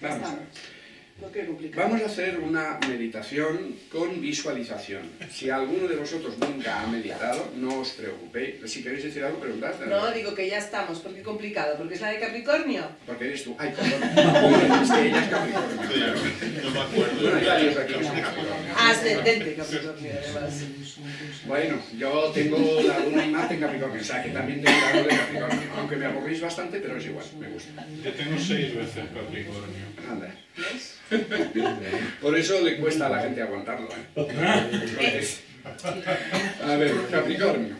Vamos. Vamos a hacer una meditación con visualización. Si alguno de vosotros nunca ha meditado, no os preocupéis. Si queréis decir algo, preguntad. No, digo que ya estamos. ¿Por qué complicado? ¿Porque es la de Capricornio? Porque eres tú. Ay, perdón. es que ella es Capricornio. No me acuerdo. Bueno, hay varios aquí. Ascendente Capricornio, además. Bueno, yo tengo la luna y Marte en Capricornio, o sea que también tengo la luna de Capricornio. Aunque me aburrís bastante, pero es igual, me gusta. Yo tengo seis veces Capricornio. Anda. Por eso le cuesta a la gente aguantarlo. ¿eh? A ver, Capricornio.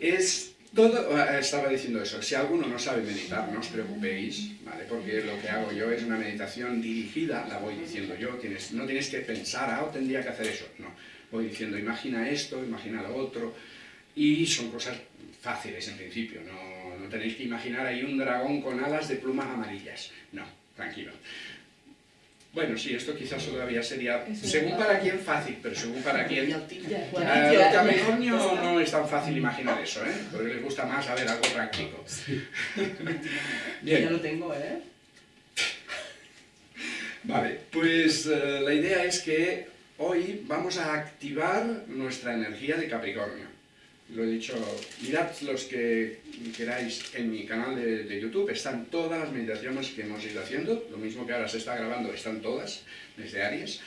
Es todo, ah, estaba diciendo eso, si alguno no sabe meditar, no os preocupéis, ¿vale? Porque lo que hago yo es una meditación dirigida, la voy diciendo yo, tienes, no tienes que pensar, ah, tendría que hacer eso, no. Voy diciendo, imagina esto, imagina lo otro, y son cosas fáciles en principio, no, no tenéis que imaginar ahí un dragón con alas de plumas amarillas, no, tranquilo. Bueno, sí, esto quizás todavía sería, según es. para quién fácil, pero según para quién Ya, a ya, los Capricornio ya. no es tan fácil imaginar eso, ¿eh? Porque les gusta más saber algo práctico. Ya Bien, lo tengo, ¿eh? vale, pues eh, la idea es que hoy vamos a activar nuestra energía de Capricornio. Lo he dicho, mirad los que queráis en mi canal de, YouTube, están todas las meditaciones que hemos ido haciendo, lo mismo que ahora se está grabando, están todas, desde Aries.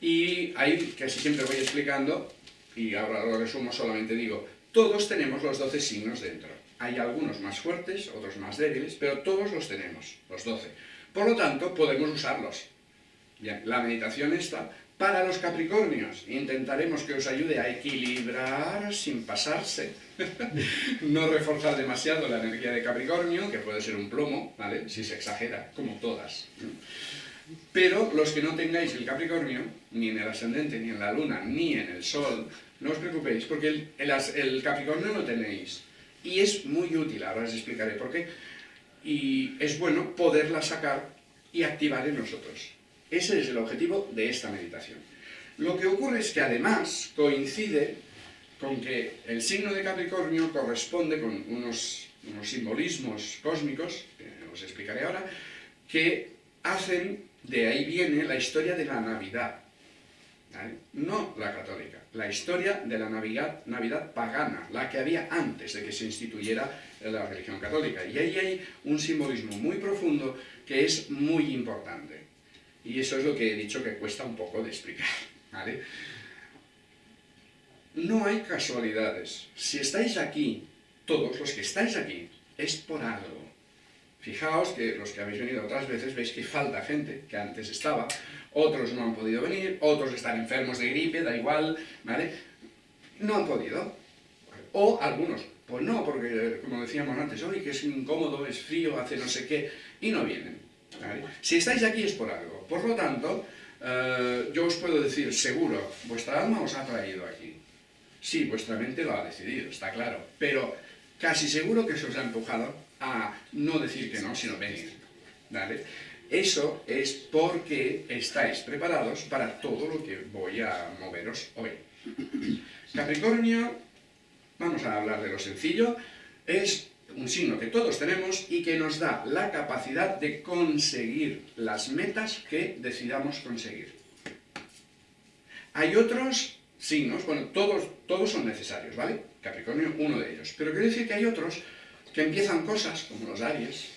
Y ahí casi siempre voy explicando, y ahora lo resumo, solamente digo, todos tenemos los 12 signos dentro. Hay algunos más fuertes, otros más débiles, pero todos los tenemos, los 12. Por lo tanto, podemos usarlos. Bien, la meditación está para los Capricornios. Intentaremos que os ayude a equilibrar sin pasarse. no reforzar demasiado la energía de Capricornio, que puede ser un plomo, ¿vale? Si se exagera, como todas. Pero los que no tengáis el Capricornio, ni en el ascendente, ni en la luna, ni en el sol, no os preocupéis, porque el, el el Capricornio lo tenéis. Y es muy útil, ahora os explicaré por qué. Y es bueno poderla sacar y activar en nosotros. Ese es el objetivo de esta meditación. Lo que ocurre es que además coincide con que el signo de Capricornio corresponde con unos, unos simbolismos cósmicos, que os explicaré ahora, que hacen, de ahí viene la historia de la Navidad. No la católica, la historia de la Navidad, Navidad pagana, la que había antes de que se instituyera la religión católica. Y ahí hay un simbolismo muy profundo que es muy importante. Y eso es lo que he dicho que cuesta un poco de explicar. No hay casualidades. Si estáis aquí, todos los que estáis aquí, es por algo. Fijaos que los que habéis venido otras veces veis que falta gente que antes estaba, otros no han podido venir, otros están enfermos de gripe, da igual, ¿vale? No han podido. O algunos, pues no, porque como decíamos antes, hoy que es incómodo, es frío, hace no sé qué, y no vienen. Si estáis aquí es por algo. Por lo tanto, eh, yo os puedo decir seguro, vuestra alma os ha traído aquí. Sí, vuestra mente lo ha decidido, está claro, pero casi seguro que se os ha empujado a no decir que no, sino venir. ¿vale? Eso es porque estáis preparados para todo lo que voy a moveros hoy. Capricornio, vamos a hablar de lo sencillo, es un signo que todos tenemos y que nos da la capacidad de conseguir las metas que decidamos conseguir. Hay otros signos, bueno, todos, todos son necesarios, ¿vale? Capricornio, uno de ellos. Pero quiero decir que hay otros que empiezan cosas, como los Aries,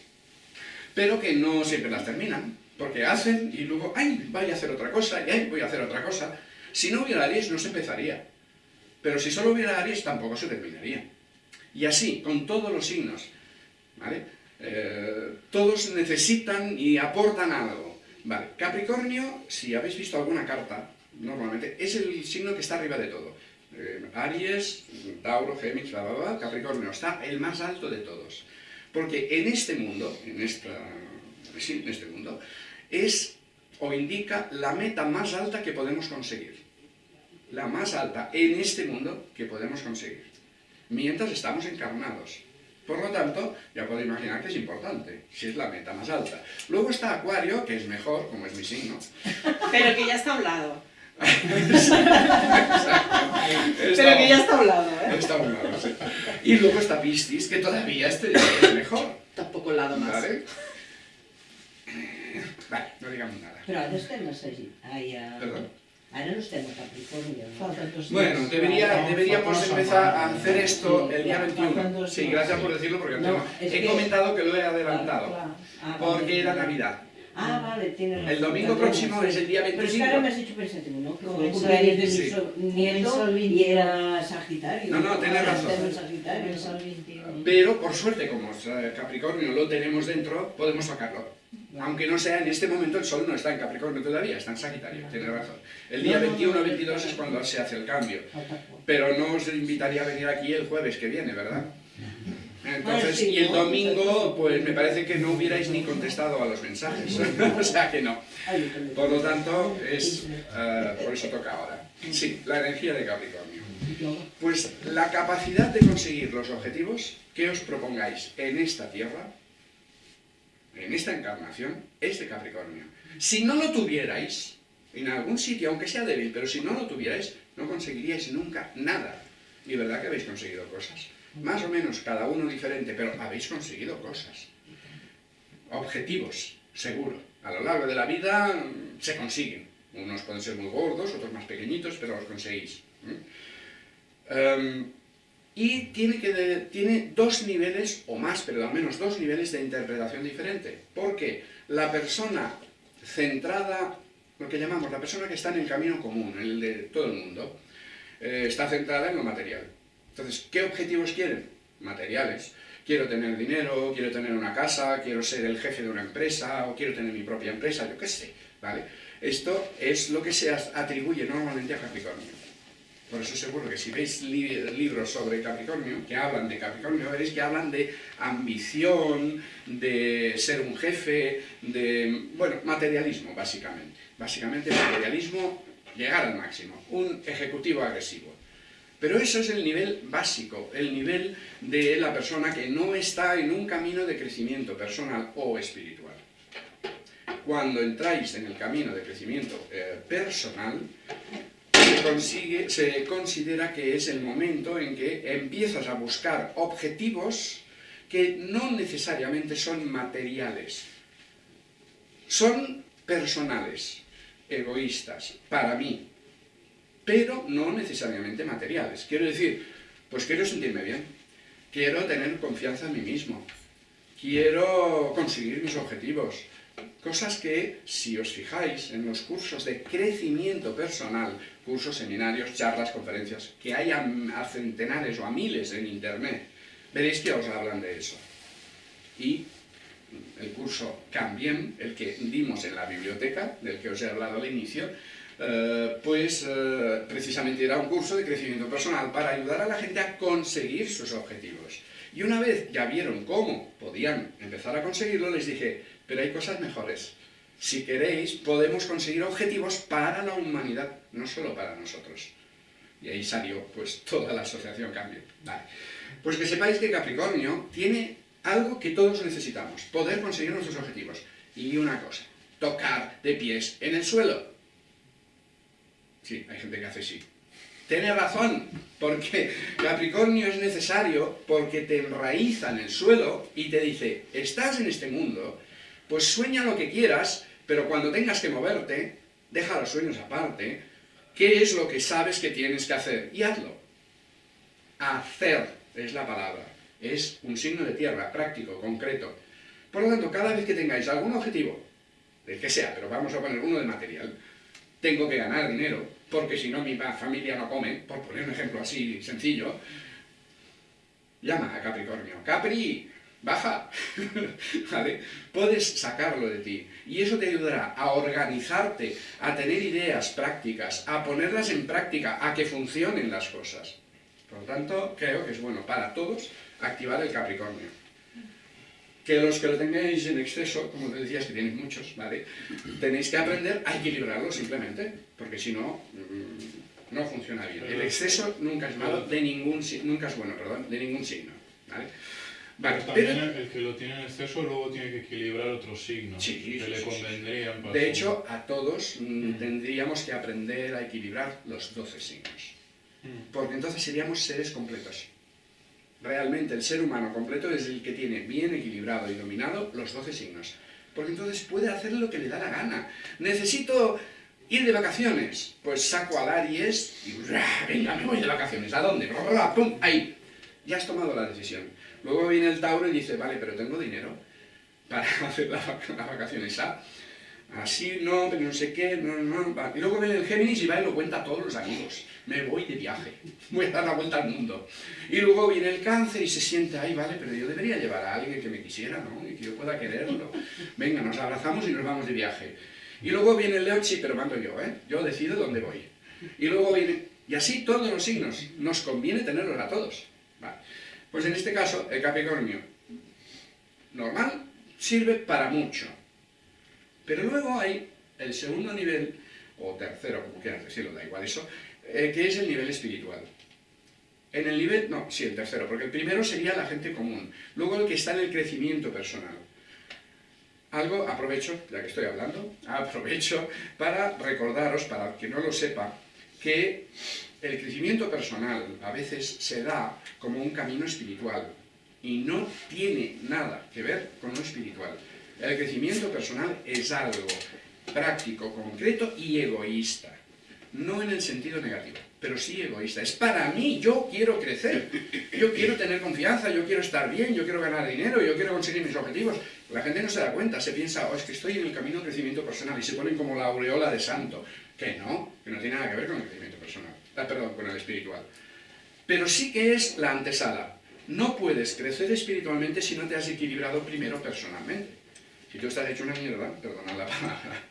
pero que no siempre las terminan, porque hacen y luego, ¡ay, voy a hacer otra cosa! y ¡ay, voy a hacer otra cosa! Si no hubiera Aries, no se empezaría. Pero si solo hubiera Aries, tampoco se terminaría. Y así, con todos los signos. Eh, todos necesitan y aportan algo. Capricornio, si habéis visto alguna carta, normalmente, es el signo que está arriba de todo. Eh, Aries, Tauro, Géminis, bla, bla, bla, Capricornio, está el más alto de todos. Porque en este mundo, en, esta, en este mundo, es o indica la meta más alta que podemos conseguir. La más alta en este mundo que podemos conseguir. Mientras estamos encarnados. Por lo tanto, ya puedo imaginar que es importante, si es la meta más alta. Luego está Acuario, que es mejor, como es mi signo. Pero que ya está a un lado. Está- Pero que ya está a un lado, ¿eh? Está a un lado, sí. Y luego está Piscis, que todavía este es mejor. Tampoco al lado más. ¿Vale? Vale, no digamos nada. Però ara estem a Sagi... Ai, a... Perdón. Ara no estem a Capricornio. no? Bueno, debería, deberíamos empezar a hacer esto el día Ya, faltan 21. dos Sí, gracias por decirlo porque No, he comentado que lo he adelantado. Ah, Porque era Navidad. Ah, vale, tienes razón. El domingo próximo es el día Pero es que 25. ahora me has hecho pensar, digo, ¿no? Que fue el Comenzó cumpleaños de el- mi sí. so- Comenzó nieto el y 21. era Sagitario. No, no, tienes Ahora razón. estamos en Sagitario. Comenzó el 21. Pero por suerte, como eh, Capricornio lo tenemos dentro, podemos sacarlo. Aunque no sea en este momento, el Sol no está en Capricornio todavía, está en Sagitario, tiene razón. El día No, no, no, 21 no, 22 no. es cuando se hace el cambio. Pero no os invitaría a venir aquí el jueves que viene, ¿verdad? Entonces, y el domingo, pues me parece que no hubierais ni contestado a los mensajes. o sea que no. Por lo tanto, es, eh, por eso toca ahora. Sí, la energía de Capricornio. Pues la capacidad de conseguir los objetivos que os propongáis en esta tierra, en esta encarnación, es de Capricornio. Si no lo tuvierais, en algún sitio, aunque sea débil, pero si no lo tuvierais, no conseguiríais nunca nada. Y verdad que habéis conseguido cosas. Más o menos, cada uno diferente, pero habéis conseguido cosas. Objetivos, seguro. A lo largo de la vida mm, se consiguen. Unos pueden ser muy gordos, otros más pequeñitos, pero los conseguís. Y tiene, que tiene dos niveles, o más, pero al menos dos niveles de interpretación diferente. Porque la persona centrada, lo que llamamos la persona que está en el camino común, el de todo el mundo, eh, está centrada en lo material. Entonces, ¿qué objetivos quieren? Materiales. Quiero tener dinero, quiero tener una casa, quiero ser el jefe de una empresa, o quiero tener mi propia empresa, yo qué sé, ¿vale? Esto es lo que se atribuye normalmente a Capricornio. Por eso seguro que si veis li- libros sobre Capricornio, que hablan de Capricornio, veréis que hablan de ambición, de ser un jefe, de, bueno, materialismo, básicamente. Básicamente materialismo, llegar al máximo. Un ejecutivo agresivo. Pero eso es el nivel básico, el nivel de la persona que no está en un camino de crecimiento personal o espiritual. Cuando entráis en el camino de crecimiento eh, personal, se considera que es el momento en que empiezas a buscar objetivos que no necesariamente son materiales, son personales, egoístas, para mí, pero no necesariamente materiales. Quiero decir, pues quiero sentirme bien, quiero tener confianza en mí mismo, quiero conseguir mis objetivos, cosas que, si os fijáis en los cursos de crecimiento personal, cursos, seminarios, charlas, conferencias, que hay a, a centenares o a miles en internet, veréis que os hablan de eso. Y el curso Cambien, el que dimos en la biblioteca, del que os he hablado al inicio, eh, pues eh, precisamente era un curso de crecimiento personal para ayudar a la gente a conseguir sus objetivos. Y una vez ya vieron cómo podían empezar a conseguirlo, les dije, pero hay cosas mejores. Si queréis, podemos conseguir objetivos para la humanidad, no solo para nosotros. Y ahí salió pues toda la asociación Cambio. Vale. Pues que sepáis que Capricornio tiene algo que todos necesitamos, poder conseguir nuestros objetivos. Y una cosa, tocar de pies en el suelo. Sí, hay gente que hace sí. Tiene razón, porque Capricornio es necesario porque te enraiza en el suelo y te dice, estás en este mundo, pues sueña lo que quieras, pero cuando tengas que moverte, deja los sueños aparte, ¿qué es lo que sabes que tienes que hacer? Y hazlo. Hacer es la palabra, es un signo de tierra, práctico, concreto. Por lo tanto, cada vez que tengáis algún objetivo, del que sea, pero vamos a poner uno de material, tengo que ganar dinero, porque si no mi familia no come, por poner un ejemplo así sencillo, llama a Capricornio. Capri, baja. ¿Vale? Puedes sacarlo de ti. Y eso te ayudará a organizarte, a tener ideas prácticas, a ponerlas en práctica, a que funcionen las cosas. Por lo tanto, creo que es bueno para todos activar el Capricornio. Que los que lo tengáis en exceso, como te decías que tienes muchos, ¿vale? Tenéis que aprender a equilibrarlo simplemente, porque si no, mm, no funciona bien. El exceso nunca es malo, de ningún, nunca es bueno, perdón, de ningún signo, ¿vale? Vale, Pero también pero- el que lo tiene en exceso luego tiene que equilibrar otros signos Sí, que sí, le convendrían para de hecho, a todos mm, Mm. tendríamos que aprender a equilibrar los 12 signos. Mm. porque entonces seríamos seres completos. Realmente el ser humano completo es el que tiene bien equilibrado y dominado los 12 signos. porque entonces puede hacer lo que le da la gana. Necesito ir de vacaciones, pues saco al Aries y venga, me voy de vacaciones. ¿A dónde? ¡Pum! Ahí. Ya has tomado la decisión. Luego viene el Tauro y dice, vale, pero tengo dinero para hacer las vacaciones. ¿ah? Así no, pero no sé qué, no, no. Y luego viene el Géminis y va y lo cuenta a todos los amigos. Me voy de viaje, voy a dar la vuelta al mundo. Y luego viene el Cáncer y se siente, ahí vale, pero yo debería llevar a alguien que me quisiera, ¿no? Y que yo pueda quererlo. Venga, nos abrazamos y nos vamos de viaje. Y luego viene el Leo, sí, pero mando yo, ¿eh? Yo decido dónde voy. Y luego viene, y así todos los signos, nos conviene tenerlos a todos. Pues en este caso, el Capricornio, normal, sirve para mucho pero luego hay el segundo nivel, o tercero, como quieras decirlo, da igual eso, eh, que es el nivel espiritual. En el nivel, no, sí, el tercero, porque el primero sería la gente común. Luego el que está en el crecimiento personal. Algo, aprovecho, ya que estoy hablando, aprovecho para recordaros, para que no lo sepa, que el crecimiento personal a veces se da como un camino espiritual y no tiene nada que ver con lo espiritual. El crecimiento personal es algo práctico, concreto y egoísta. No en el sentido negativo, pero sí egoísta. Es para mí, yo quiero crecer. Yo quiero tener confianza, yo quiero estar bien, yo quiero ganar dinero, yo quiero conseguir mis objetivos. La gente no se da cuenta, se piensa, oh, es que estoy en el camino del crecimiento personal y se ponen como la aureola de santo. Que no, que no tiene nada que ver con el crecimiento personal. Ah, perdón, con el espiritual. Pero sí que es la antesala. No puedes crecer espiritualmente si no te has equilibrado primero personalmente. Si tú estás hecho una mierda, perdona la palabra,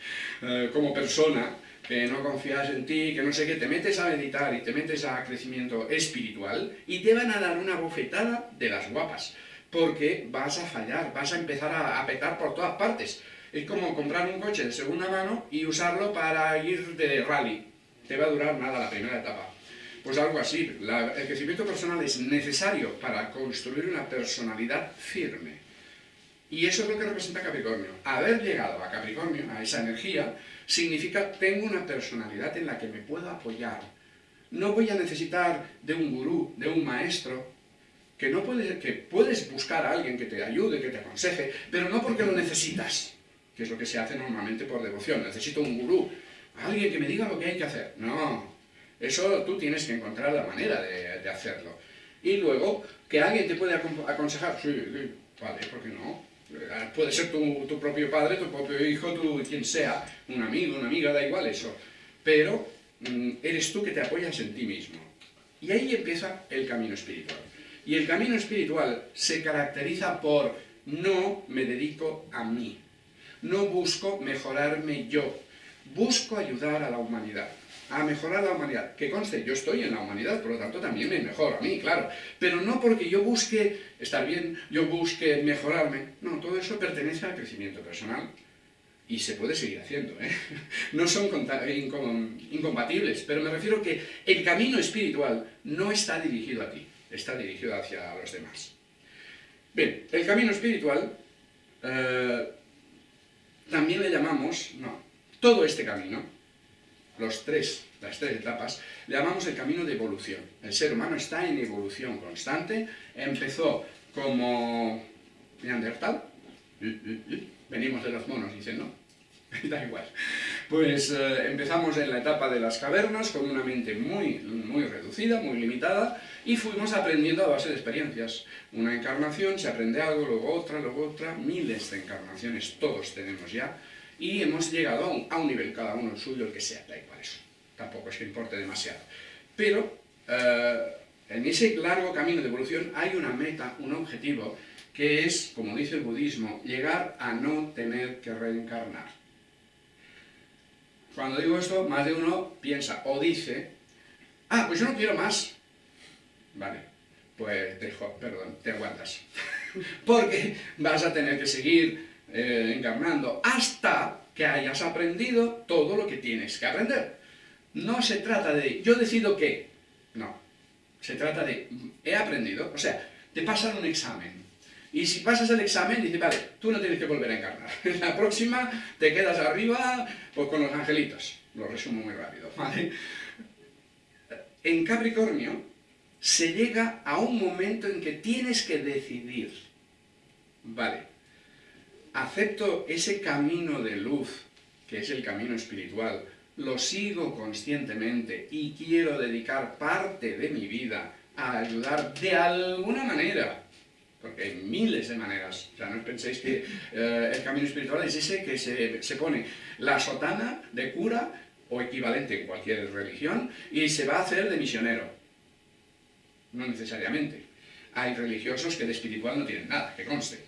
eh, como persona, que no confías en ti, que no sé qué, te metes a meditar y te metes a crecimiento espiritual y te van a dar una bofetada de las guapas, porque vas a fallar, vas a empezar a, petar por todas partes. Es como comprar un coche de segunda mano y usarlo para ir de rally. Te va a durar nada la primera etapa. Pues algo así, el crecimiento personal es necesario para construir una personalidad firme. Y eso es lo que representa Capricornio. Haber llegado a Capricornio, a esa energía, significa tengo una personalidad en la que me puedo apoyar. No voy a necesitar de un gurú, de un maestro, que, no puedes, que puedes buscar a alguien que te ayude, que te aconseje, pero no porque lo necesitas, que es lo que se hace normalmente por devoción. Necesito un gurú, alguien que me diga lo que hay que hacer. No, eso tú tienes que encontrar la manera de, hacerlo. Y luego, que alguien te puede aconsejar, sí, vale, ¿por qué no? Eh, puede ser tu, propio padre, tu propio hijo, tu, quien sea, un amigo, una amiga, da igual eso. Pero mm, eres tú que te apoyas en ti mismo. Y ahí empieza el camino espiritual. Y el camino espiritual se caracteriza por no me dedico a mí. No busco mejorarme yo. Busco ayudar a la humanidad a mejorar la humanidad. Que conste, yo estoy en la humanidad, por lo tanto también me mejoro a mí, claro. Pero no porque yo busque estar bien, yo busque mejorarme. No, todo eso pertenece al crecimiento personal. Y se puede seguir haciendo, ¿eh? No son incompatibles, pero me refiero que el camino espiritual no está dirigido a ti, está dirigido hacia los demás. Bien, el camino espiritual eh, también le llamamos, no, todo este camino los tres, las tres etapas, le llamamos el camino de evolución. El ser humano está en evolución constante, empezó como Neandertal, venimos de los monos, dicen, ¿no? da igual. Pues eh, empezamos en la etapa de las cavernas con una mente muy, muy reducida, muy limitada, y fuimos aprendiendo a base de experiencias. Una encarnación, se aprende algo, luego otra, luego otra, miles de encarnaciones todos tenemos ya, y hemos llegado a un, nivel, cada uno el suyo, el que sea, da igual eso, tampoco es que importe demasiado. Pero eh, en ese largo camino de evolución hay una meta, un objetivo, que es, como dice el budismo, llegar a no tener que reencarnar. Cuando digo esto, más de uno piensa o dice, ah, pues yo no quiero más. Vale, pues te, perdón, te aguantas. Porque vas a tener que seguir eh, encarnando hasta que hayas aprendido todo lo que tienes que aprender. No se trata de, yo decido qué, no. Se trata de, he aprendido, o sea, te pasan un examen. Y si pasas el examen, dices, vale, tú no tienes que volver a encarnar. En la próxima te quedas arriba pues, con los angelitos. Lo resumo muy rápido, ¿vale? En Capricornio se llega a un momento en que tienes que decidir, vale, acepto ese camino de luz, que es el camino espiritual, lo sigo conscientemente y quiero dedicar parte de mi vida a ayudar de alguna manera, porque hay miles de maneras, o sea, no penséis que eh, el camino espiritual es ese que se, se pone la sotana de cura o equivalente en cualquier religión y se va a hacer de misionero. No necesariamente. Hay religiosos que de espiritual no tienen nada, que conste,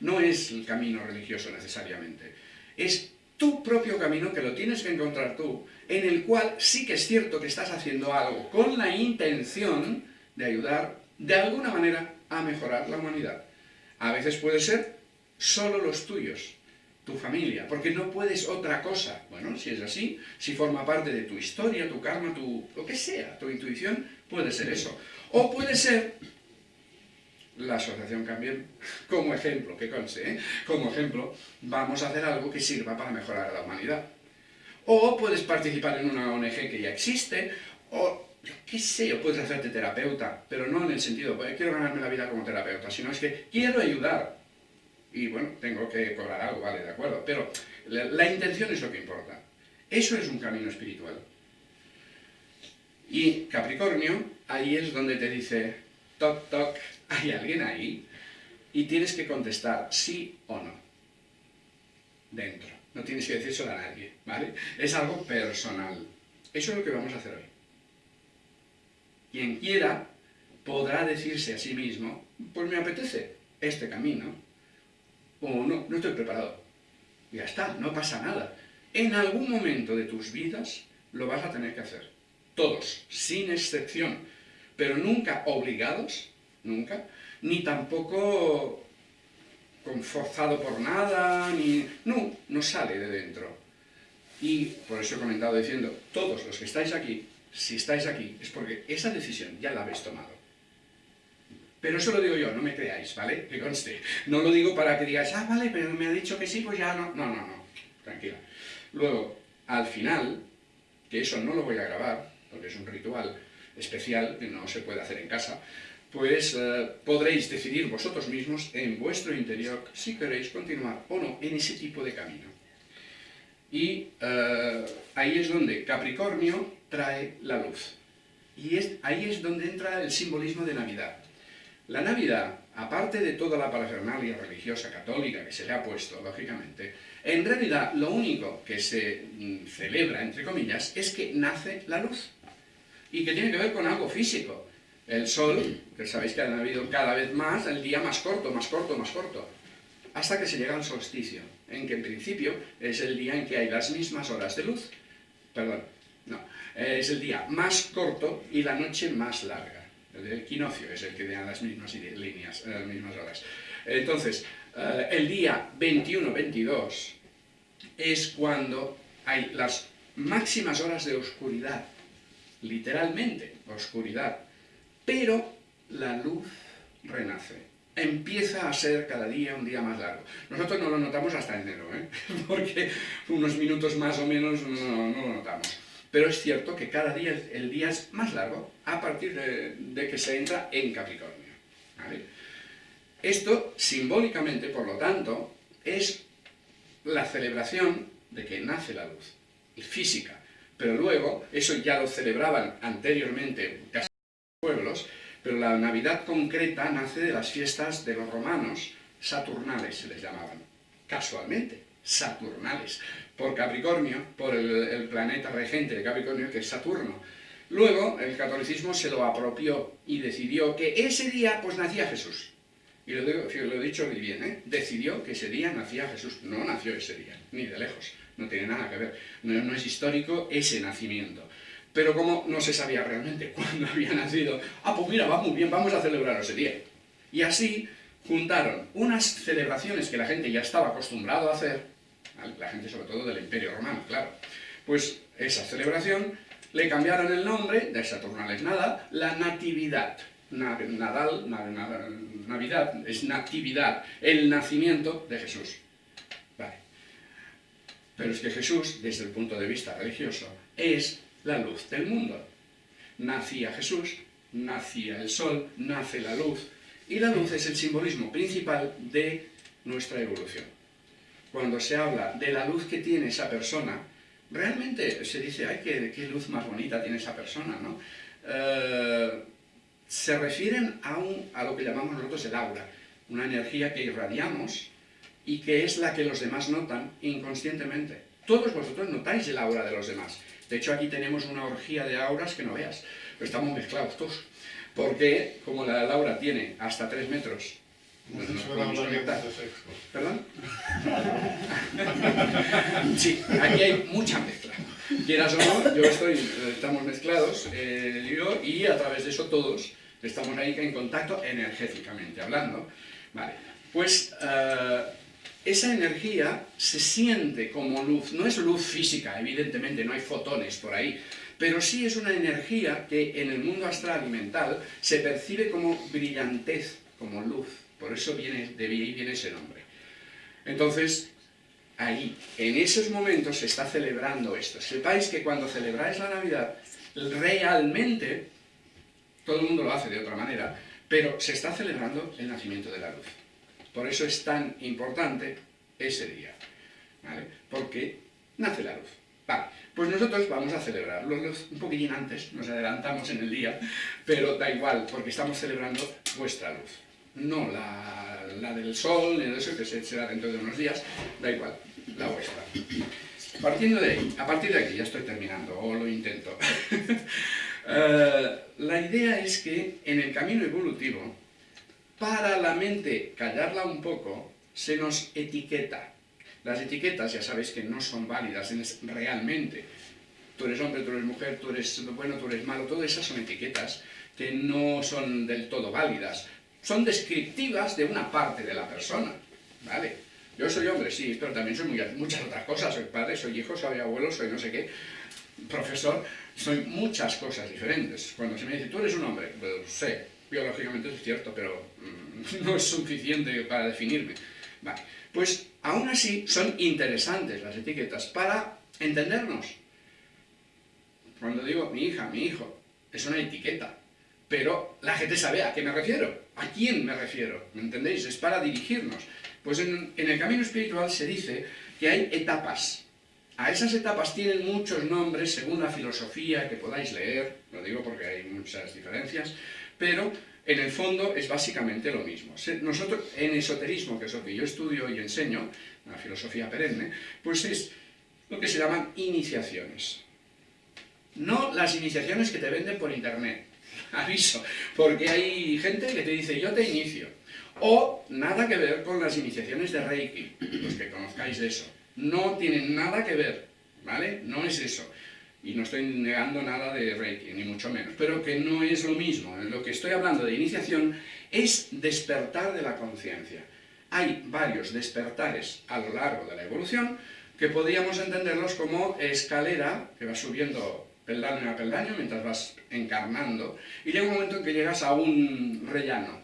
No es el camino religioso necesariamente. Es tu propio camino que lo tienes que encontrar tú, en el cual sí que es cierto que estás haciendo algo con la intención de ayudar de alguna manera a mejorar la humanidad. A veces puede ser solo los tuyos, tu familia, porque no puedes otra cosa. Bueno, si es así, si forma parte de tu historia, tu karma, tu, lo que sea, tu intuición, puede ser eso. O puede ser la asociación Cambien como ejemplo, que conste, ¿eh? como ejemplo, vamos a hacer algo que sirva para mejorar a la humanidad. O puedes participar en una ONG que ya existe, o yo qué sé, o puedes hacerte terapeuta, pero no en el sentido, pues, quiero ganarme la vida como terapeuta, sino es que quiero ayudar, y bueno, tengo que cobrar algo, vale, de acuerdo, pero la, la, intención es lo que importa. Eso es un camino espiritual. Y Capricornio, ahí es donde te dice, toc, toc, hay alguien ahí, y tienes que contestar sí o no, dentro. No tienes que decírselo a nadie, ¿vale? Es algo personal. Eso es lo que vamos a hacer hoy. Quien quiera podrá decirse a sí mismo, pues me apetece este camino, o no, no estoy preparado. Ya está, no pasa nada. En algún momento de tus vidas lo vas a tener que hacer. Todos, sin excepción. Pero nunca obligados, nunca, ni tampoco forzado por nada, ni... No, no sale de dentro. Y por eso he comentado diciendo, todos los que estáis aquí, si estáis aquí, es porque esa decisión ya la habéis tomado. Pero eso lo digo yo, no me creáis, ¿vale? Que conste. No lo digo para que digáis, ah, vale, pero me ha dicho que sí, pues ya no. No, no, no. Tranquila. Luego, al final, que eso no lo voy a grabar, porque es un ritual especial que no se puede hacer en casa, pues eh, podréis decidir vosotros mismos en vuestro interior si queréis continuar o no en ese tipo de camino. Y eh, ahí es donde Capricornio trae la luz. Y es, ahí es donde entra el simbolismo de Navidad. La Navidad, aparte de toda la parafernalia religiosa católica que se le ha puesto, lógicamente, en realidad lo único que se mm, celebra, entre comillas, es que nace la luz. Y que tiene que ver con algo físico. El sol, que sabéis que ha habido cada vez más, el día más corto, más corto, más corto, hasta que se llega al solsticio, en que en principio es el día en que hay las mismas horas de luz. Perdón, no, es el día más corto y la noche más larga. El equinoccio es el que da las mismas líneas, las mismas horas. Entonces, eh, el día 21-22 es cuando hay las máximas horas de oscuridad, literalmente, oscuridad, pero la luz renace. Empieza a ser cada día un día más largo. Nosotros no lo notamos hasta enero, ¿eh? porque unos minutos más o menos no, no lo notamos. Pero es cierto que cada día el día es más largo a partir de, que se entra en Capricornio. Esto, simbólicamente, por lo tanto, es la celebración de que nace la luz, física. Pero luego, eso ya lo celebraban anteriormente casi pueblos, pero la Navidad concreta nace de las fiestas de los romanos, saturnales se les llamaban, casualmente, saturnales por Capricornio, por el, planeta regente de Capricornio, que es Saturno. Luego, el catolicismo se lo apropió y decidió que ese día, pues, nacía Jesús. Y lo, digo, lo he dicho muy bien, ¿eh? Decidió que ese día nacía Jesús. No nació ese día, ni de lejos. No tiene nada que ver. No, no es histórico ese nacimiento. Pero como no se sabía realmente cuándo había nacido, ah, pues mira, va muy bien, vamos a celebrar ese día. Y así juntaron unas celebraciones que la gente ya estaba acostumbrado a hacer, la gente sobre todo del Imperio Romano, claro. Pues esa celebración le cambiaron el nombre, de Saturnales nada, la Natividad. Nadal, Navidad, es Natividad, el nacimiento de Jesús. Vale. Pero es que Jesús, desde el punto de vista religioso, es la luz del mundo. Nacía Jesús, nacía el sol, nace la luz, y la luz es el simbolismo principal de nuestra evolución. cuando se habla de la luz que tiene esa persona, realmente se dice, ay, qué, qué luz más bonita tiene esa persona, ¿no? Eh, se refieren a, un, a lo que llamamos nosotros el aura, una energía que irradiamos y que es la que los demás notan inconscientemente. Todos vosotros notáis el aura de los demás. De hecho, aquí tenemos una orgía de auras que no veas. Pero estamos mezclados todos. Porque, como la Laura tiene hasta 3 metros, conectar. de sexo. ¿Perdón? Sí, aquí hay mucha mezcla. Quieras o no, yo estoy, estamos mezclados, eh, yo, y a través de eso todos estamos ahí en contacto energéticamente hablando. Vale, pues eh, esa energía se siente como luz, no es luz física, evidentemente, no hay fotones por ahí, pero sí es una energía que en el mundo astral y mental se percibe como brillantez, como luz, por eso viene, de ahí viene ese nombre. Entonces, ahí, en esos momentos se está celebrando esto. Sepáis que cuando celebráis la Navidad, realmente, todo el mundo lo hace de otra manera, pero se está celebrando el nacimiento de la luz. Por eso es tan importante ese día, ¿vale? Porque nace la luz. Vale, pues nosotros vamos a celebrarlo un poquitín antes, nos adelantamos en el día, pero da igual, porque estamos celebrando vuestra luz. No la, del sol, ni de eso, que se- será dentro de unos días, da igual, la vuestra. Partiendo de ahí, a partir de aquí, ya estoy terminando, o lo intento. Eh, la idea es que en el camino evolutivo, para la mente callarla un poco, se nos etiqueta. Las etiquetas ya sabéis que no son válidas realmente. Tú eres hombre, tú eres mujer, tú eres bueno, tú eres malo, todas esas son etiquetas que no son del todo válidas. Son descriptivas de una parte de la persona, ¿vale? Yo soy hombre, sí, pero también soy muy- muchas otras cosas. Soy padre, soy hijo, soy abuelo, soy no sé qué, profesor, soy muchas cosas diferentes. Cuando se me dice, tú eres un hombre, pues sé, biológicamente es cierto, pero mm, no es suficiente para definirme. Vale, pues aún así son interesantes las etiquetas para entendernos. Cuando digo mi hija, mi hijo, es una etiqueta, pero la gente sabe a qué me refiero, a quién me refiero, ¿me entendéis? Es para dirigirnos. Pues en, en el camino espiritual se dice que hay etapas. A esas etapas tienen muchos nombres según la filosofía que podáis leer, lo digo porque hay muchas diferencias, pero en el fondo es básicamente lo mismo. Nosotros, en esoterismo, que es lo que yo estudio y enseño, la filosofía perenne, pues es lo que se llaman iniciaciones. No las iniciaciones que te venden por internet, aviso, porque hay gente que te dice yo te inicio. O nada que ver con las iniciaciones de Reiki, los que conozcáis de eso. No tienen nada que ver, ¿vale? No es eso. Y no estoy negando nada de Reiki, ni mucho menos, pero que no es lo mismo. En lo que estoy hablando de iniciación es despertar de la conciencia. Hay varios despertares a lo largo de la evolución que podríamos entenderlos como escalera que va subiendo peldaño a peldaño mientras vas encarnando y llega un momento en que llegas a un rellano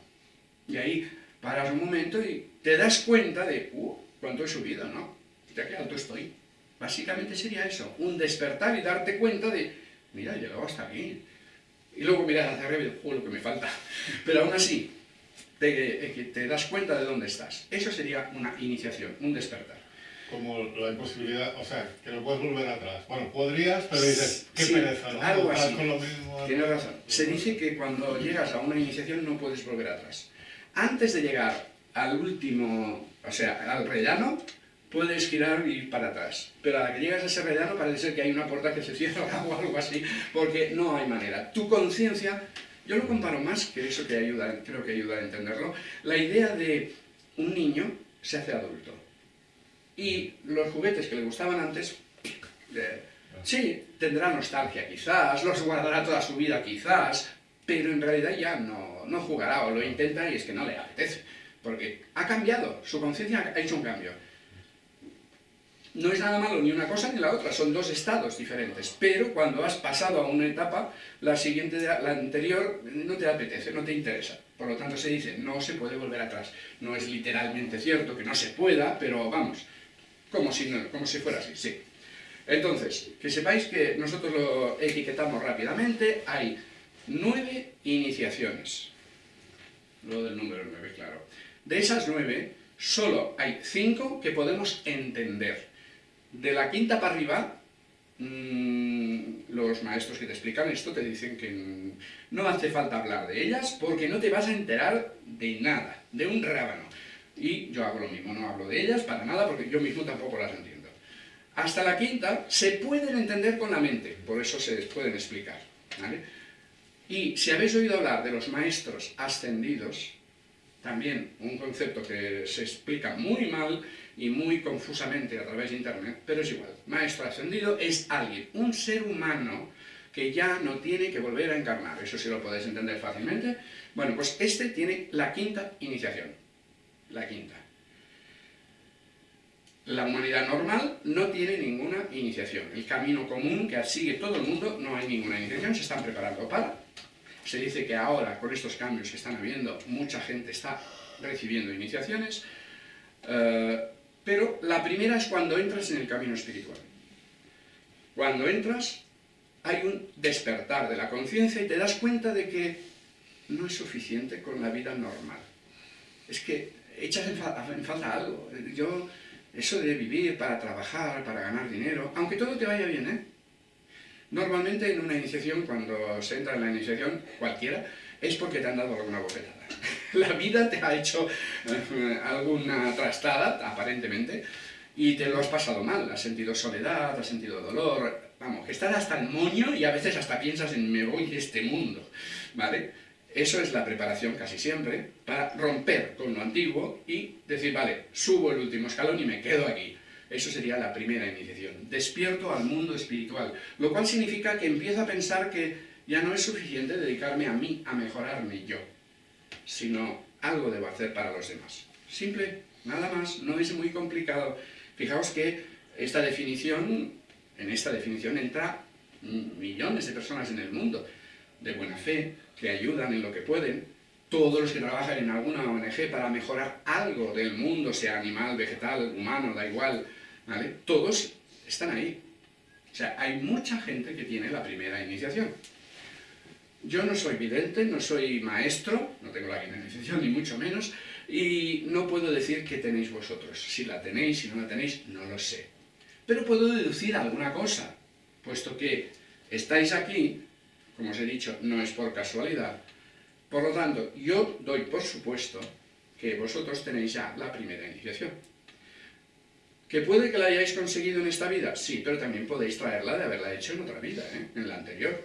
y ahí paras un momento y te das cuenta de, uh, cuánto he subido, ¿no? Ya qué alto estoy. Básicamente sería eso, un despertar y darte cuenta de, mira, he llegado hasta aquí. Y luego miras hacia arriba y dices, "Uh, lo que me falta. Pero aún así, te, eh, que te das cuenta de dónde estás. Eso sería una iniciación, un despertar. Como la imposibilidad, o sea, que no puedes volver atrás. Bueno, podrías, pero dices, qué Sí, pereza, ¿no? algo así. con lo mismo. Tienes razón. Se dice que cuando llegas a una iniciación no puedes volver atrás. Antes de llegar al último, o sea, al rellano, puedes girar y ir para atrás. Pero a la que llegas a ese rellano parece ser que hay una puerta que se cierra o algo así, porque no hay manera. Tu conciencia, yo lo comparo más que eso que ayuda, creo que ayuda a entenderlo, la idea de un niño se hace adulto. Y los juguetes que le gustaban antes, eh, sí, tendrá nostalgia quizás, los guardará toda su vida quizás, pero en realidad ya no, no jugará o lo intenta y es que no le apetece, porque ha cambiado, su conciencia ha hecho un cambio. No es nada malo ni una cosa ni la otra, son dos estados diferentes, pero cuando has pasado a una etapa, la siguiente, la anterior, no te apetece, no te interesa. Por lo tanto se dice, no se puede volver atrás. No es literalmente cierto que no se pueda, pero vamos, como si, como si fuera así, sí. Entonces, que sepáis que nosotros lo etiquetamos rápidamente, hay nueve iniciaciones. Lo del número nueve, claro. De esas nueve, Solo hay cinco que podemos entender. De la quinta para arriba, mmm, los maestros que te explican esto te dicen que no hace falta hablar de ellas porque no te vas a enterar de nada, de un rábano. Y yo hago lo mismo, no hablo de ellas para nada porque yo mismo tampoco las entiendo. Hasta la quinta se pueden entender con la mente, por eso se pueden explicar. Y si habéis oído hablar de los maestros ascendidos, también un concepto que se explica muy mal y muy confusamente a través de internet, pero es igual. Maestro ascendido es alguien, un ser humano que ya no tiene que volver a encarnar. Eso sí lo podéis entender fácilmente. Bueno, pues este tiene la quinta iniciación. La quinta. La humanidad normal no tiene ninguna iniciación. El camino común que sigue todo el mundo no hay ninguna iniciación, se están preparando para. Se dice que ahora, con estos cambios que están habiendo, mucha gente está recibiendo iniciaciones, eh, pero la primera es cuando entras en el camino espiritual. Cuando entras, hay un despertar de la conciencia y te das cuenta de que no es suficiente con la vida normal. Es que echas en, falta algo. Yo eso de vivir para trabajar, para ganar dinero, aunque todo te vaya bien, ¿eh? Normalmente en una iniciación, cuando se entra en la iniciación, cualquiera, es porque te han dado alguna bofetada. La vida te ha hecho eh, alguna trastada, aparentemente, y te lo has pasado mal. Has sentido soledad, has sentido dolor, vamos, que estás hasta el moño y a veces hasta piensas en me voy de este mundo, ¿vale? Eso es la preparación casi siempre para romper con lo antiguo y decir, vale, subo el último escalón y me quedo aquí. Eso sería la primera iniciación. Despierto al mundo espiritual, lo cual significa que empiezo a pensar que ya no es suficiente dedicarme a mí, a mejorarme yo, sino algo debo hacer para los demás. Simple, nada más, no es muy complicado. Fijaos que esta definición, en esta definición entra millones de personas en el mundo de buena fe, que ayudan en lo que pueden, todos los que trabajan en alguna ONG para mejorar algo del mundo, sea animal, vegetal, humano, da igual, ¿vale? Todos están ahí. O sea, hay mucha gente que tiene la primera iniciación. Yo no soy vidente, no soy maestro, no tengo la iniciación ni mucho menos, y no puedo decir que tenéis vosotros. Si la tenéis, si no la tenéis, no lo sé. Pero puedo deducir alguna cosa, puesto que estáis aquí como os he dicho, no es por casualidad. Por lo tanto, yo doy por supuesto que vosotros tenéis ya la primera iniciación. ¿Que puede que la hayáis conseguido en esta vida? Sí, pero también podéis traerla de haberla hecho en otra vida, ¿eh? en la anterior.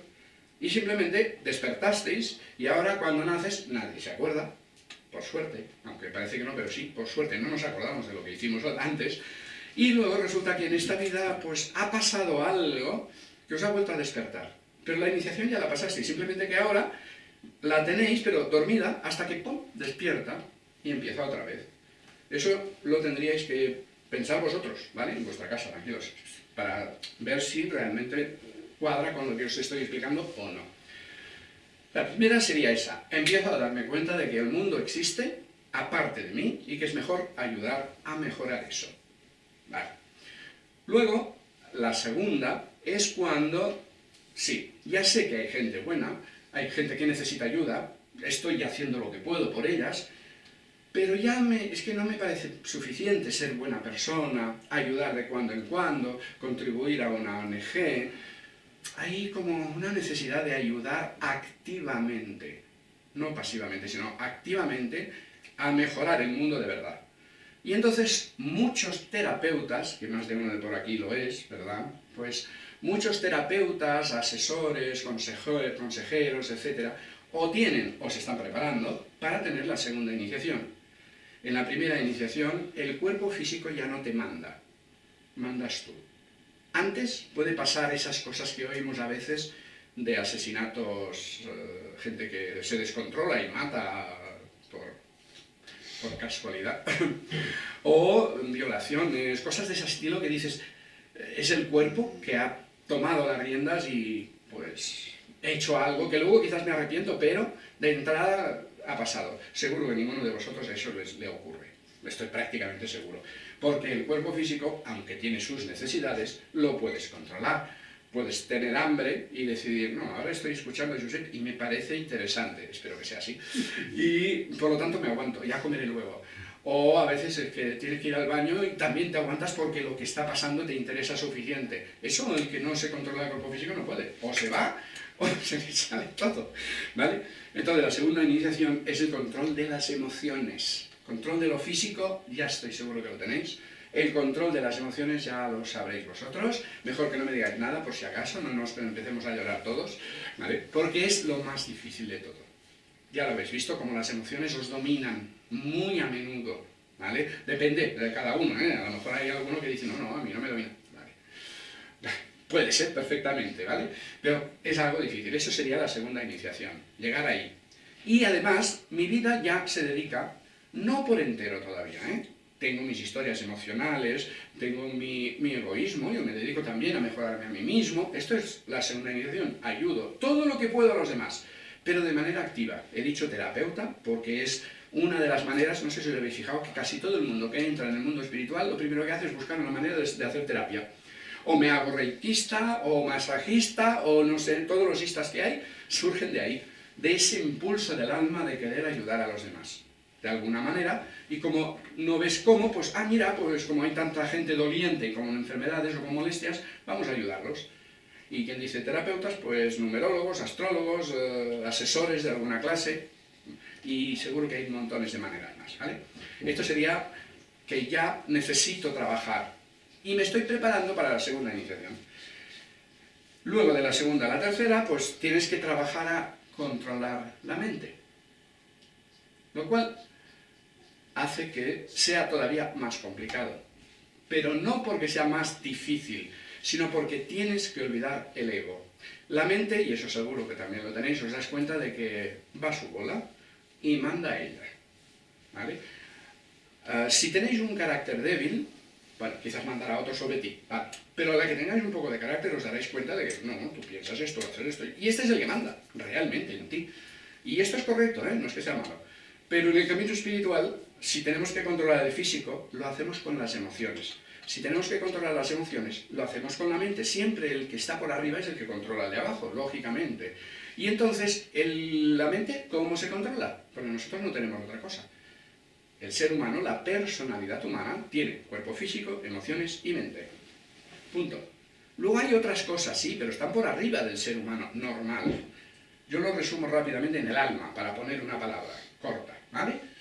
Y simplemente despertasteis y ahora cuando naces nadie se acuerda, por suerte, aunque parece que no, pero sí, por suerte no nos acordamos de lo que hicimos antes, y luego resulta que en esta vida pues ha pasado algo que os ha vuelto a despertar. Pero la iniciación ya la pasasteis, simplemente que ahora la tenéis, pero dormida, hasta que ¡pum! despierta y empieza otra vez. Eso lo tendríais que pensar vosotros, ¿vale? En vuestra casa, tranquilos, para ver si realmente cuadra con lo que os estoy explicando o no. La primera sería esa. Empiezo a darme cuenta de que el mundo existe aparte de mí y que es mejor ayudar a mejorar eso. Luego, la segunda es cuando Sí, ya sé que hay gente buena, hay gente que necesita ayuda, estoy haciendo lo que puedo por ellas, pero ya me, es que no me parece suficiente ser buena persona, ayudar de cuando en cuando, contribuir a una ONG. Hay como una necesidad de ayudar activamente, no pasivamente, sino activamente a mejorar el mundo de verdad. Y entonces muchos terapeutas, que más de uno de por aquí lo es, ¿verdad? Pues muchos terapeutas, asesores, consejeros, etc., o tienen o se están preparando para tener la segunda iniciación. En la primera iniciación, el cuerpo físico ya no te manda, mandas tú. Antes puede pasar esas cosas que oímos a veces de asesinatos, eh, gente que se descontrola y mata por, casualidad, o violaciones, cosas de ese estilo que dices, es el cuerpo que ha tomado las riendas y pues he hecho algo que luego quizás me arrepiento, pero de entrada ha pasado. Seguro que ninguno de vosotros eso les, le ocurre, estoy prácticamente seguro. Porque el cuerpo físico, aunque tiene sus necesidades, lo puedes controlar. Puedes tener hambre y decidir, no, ahora estoy escuchando a Josep y me parece interesante, espero que sea así, y por lo tanto me aguanto, ya comeré luego. O a veces el que tienes que ir al baño y también te aguantas porque lo que está pasando te interesa suficiente. Eso el que no se controla el cuerpo físico no puede. O se va o se le sale todo. ¿Vale? Entonces la segunda iniciación es el control de las emociones. Control de lo físico, ya estoy seguro que lo tenéis. El control de las emociones ya lo sabréis vosotros. Mejor que no me digáis nada por si acaso, no nos empecemos a llorar todos. ¿Vale? Porque es lo más difícil de todo. Ya lo habéis visto, como las emociones os dominan muy a menudo, ¿vale? Depende de cada uno, ¿eh? A lo mejor hay alguno que dice, no, no, a mí no me domina, ¿vale? Puede ser perfectamente, ¿vale? Pero es algo difícil, eso sería la segunda iniciación, llegar ahí. Y además, mi vida ya se dedica, no por entero todavía, ¿eh? Tengo mis historias emocionales, tengo mi, egoísmo, yo me dedico también a mejorarme a mí mismo. Esto es la segunda iniciación, ayudo todo lo que puedo a los demás pero de manera activa. He dicho terapeuta porque es una de las maneras, no sé si os habéis fijado, que casi todo el mundo que entra en el mundo espiritual lo primero que hace es buscar una manera de, hacer terapia. O me hago reikista, o masajista, o no sé, todos los istas que hay surgen de ahí, de ese impulso del alma de querer ayudar a los demás. De alguna manera, y como no ves cómo, pues, ah, mira, pues como hay tanta gente doliente con enfermedades o con molestias, vamos a ayudarlos. Y quien dice terapeutas, pues numerólogos, astrólogos, eh, asesores de alguna clase, y seguro que hay montones de maneras más, ¿vale? Esto sería que ya necesito trabajar y me estoy preparando para la segunda iniciación. Luego de la segunda a la tercera, pues tienes que trabajar a controlar la mente. Lo cual hace que sea todavía más complicado. Pero no porque sea más difícil, sino porque tienes que olvidar el ego. La mente, y eso seguro que también lo tenéis, os das cuenta de que va su bola y manda a ella. ¿vale? Ah, si tenéis un carácter débil, bueno, quizás mandará otro sobre ti, pero a la que tengáis un poco de carácter os daréis cuenta de que no, no, tú piensas esto, hacer esto, y este es el que manda, realmente, en ti. Y esto es correcto, ¿eh? no es que sea malo. Pero en el camino espiritual, si tenemos que controlar el físico, lo hacemos con las emociones. Si tenemos que controlar las emociones, lo hacemos con la mente. Siempre el que está por arriba es el que controla el de abajo, lógicamente. Y entonces, la mente, ¿cómo se controla? Porque nosotros no tenemos otra cosa. El ser humano, la personalidad humana, tiene cuerpo físico, emociones y mente. Punto. Luego hay otras cosas, sí, pero están por arriba del ser humano normal. Yo lo resumo rápidamente en el alma, para poner una palabra corta, ¿vale?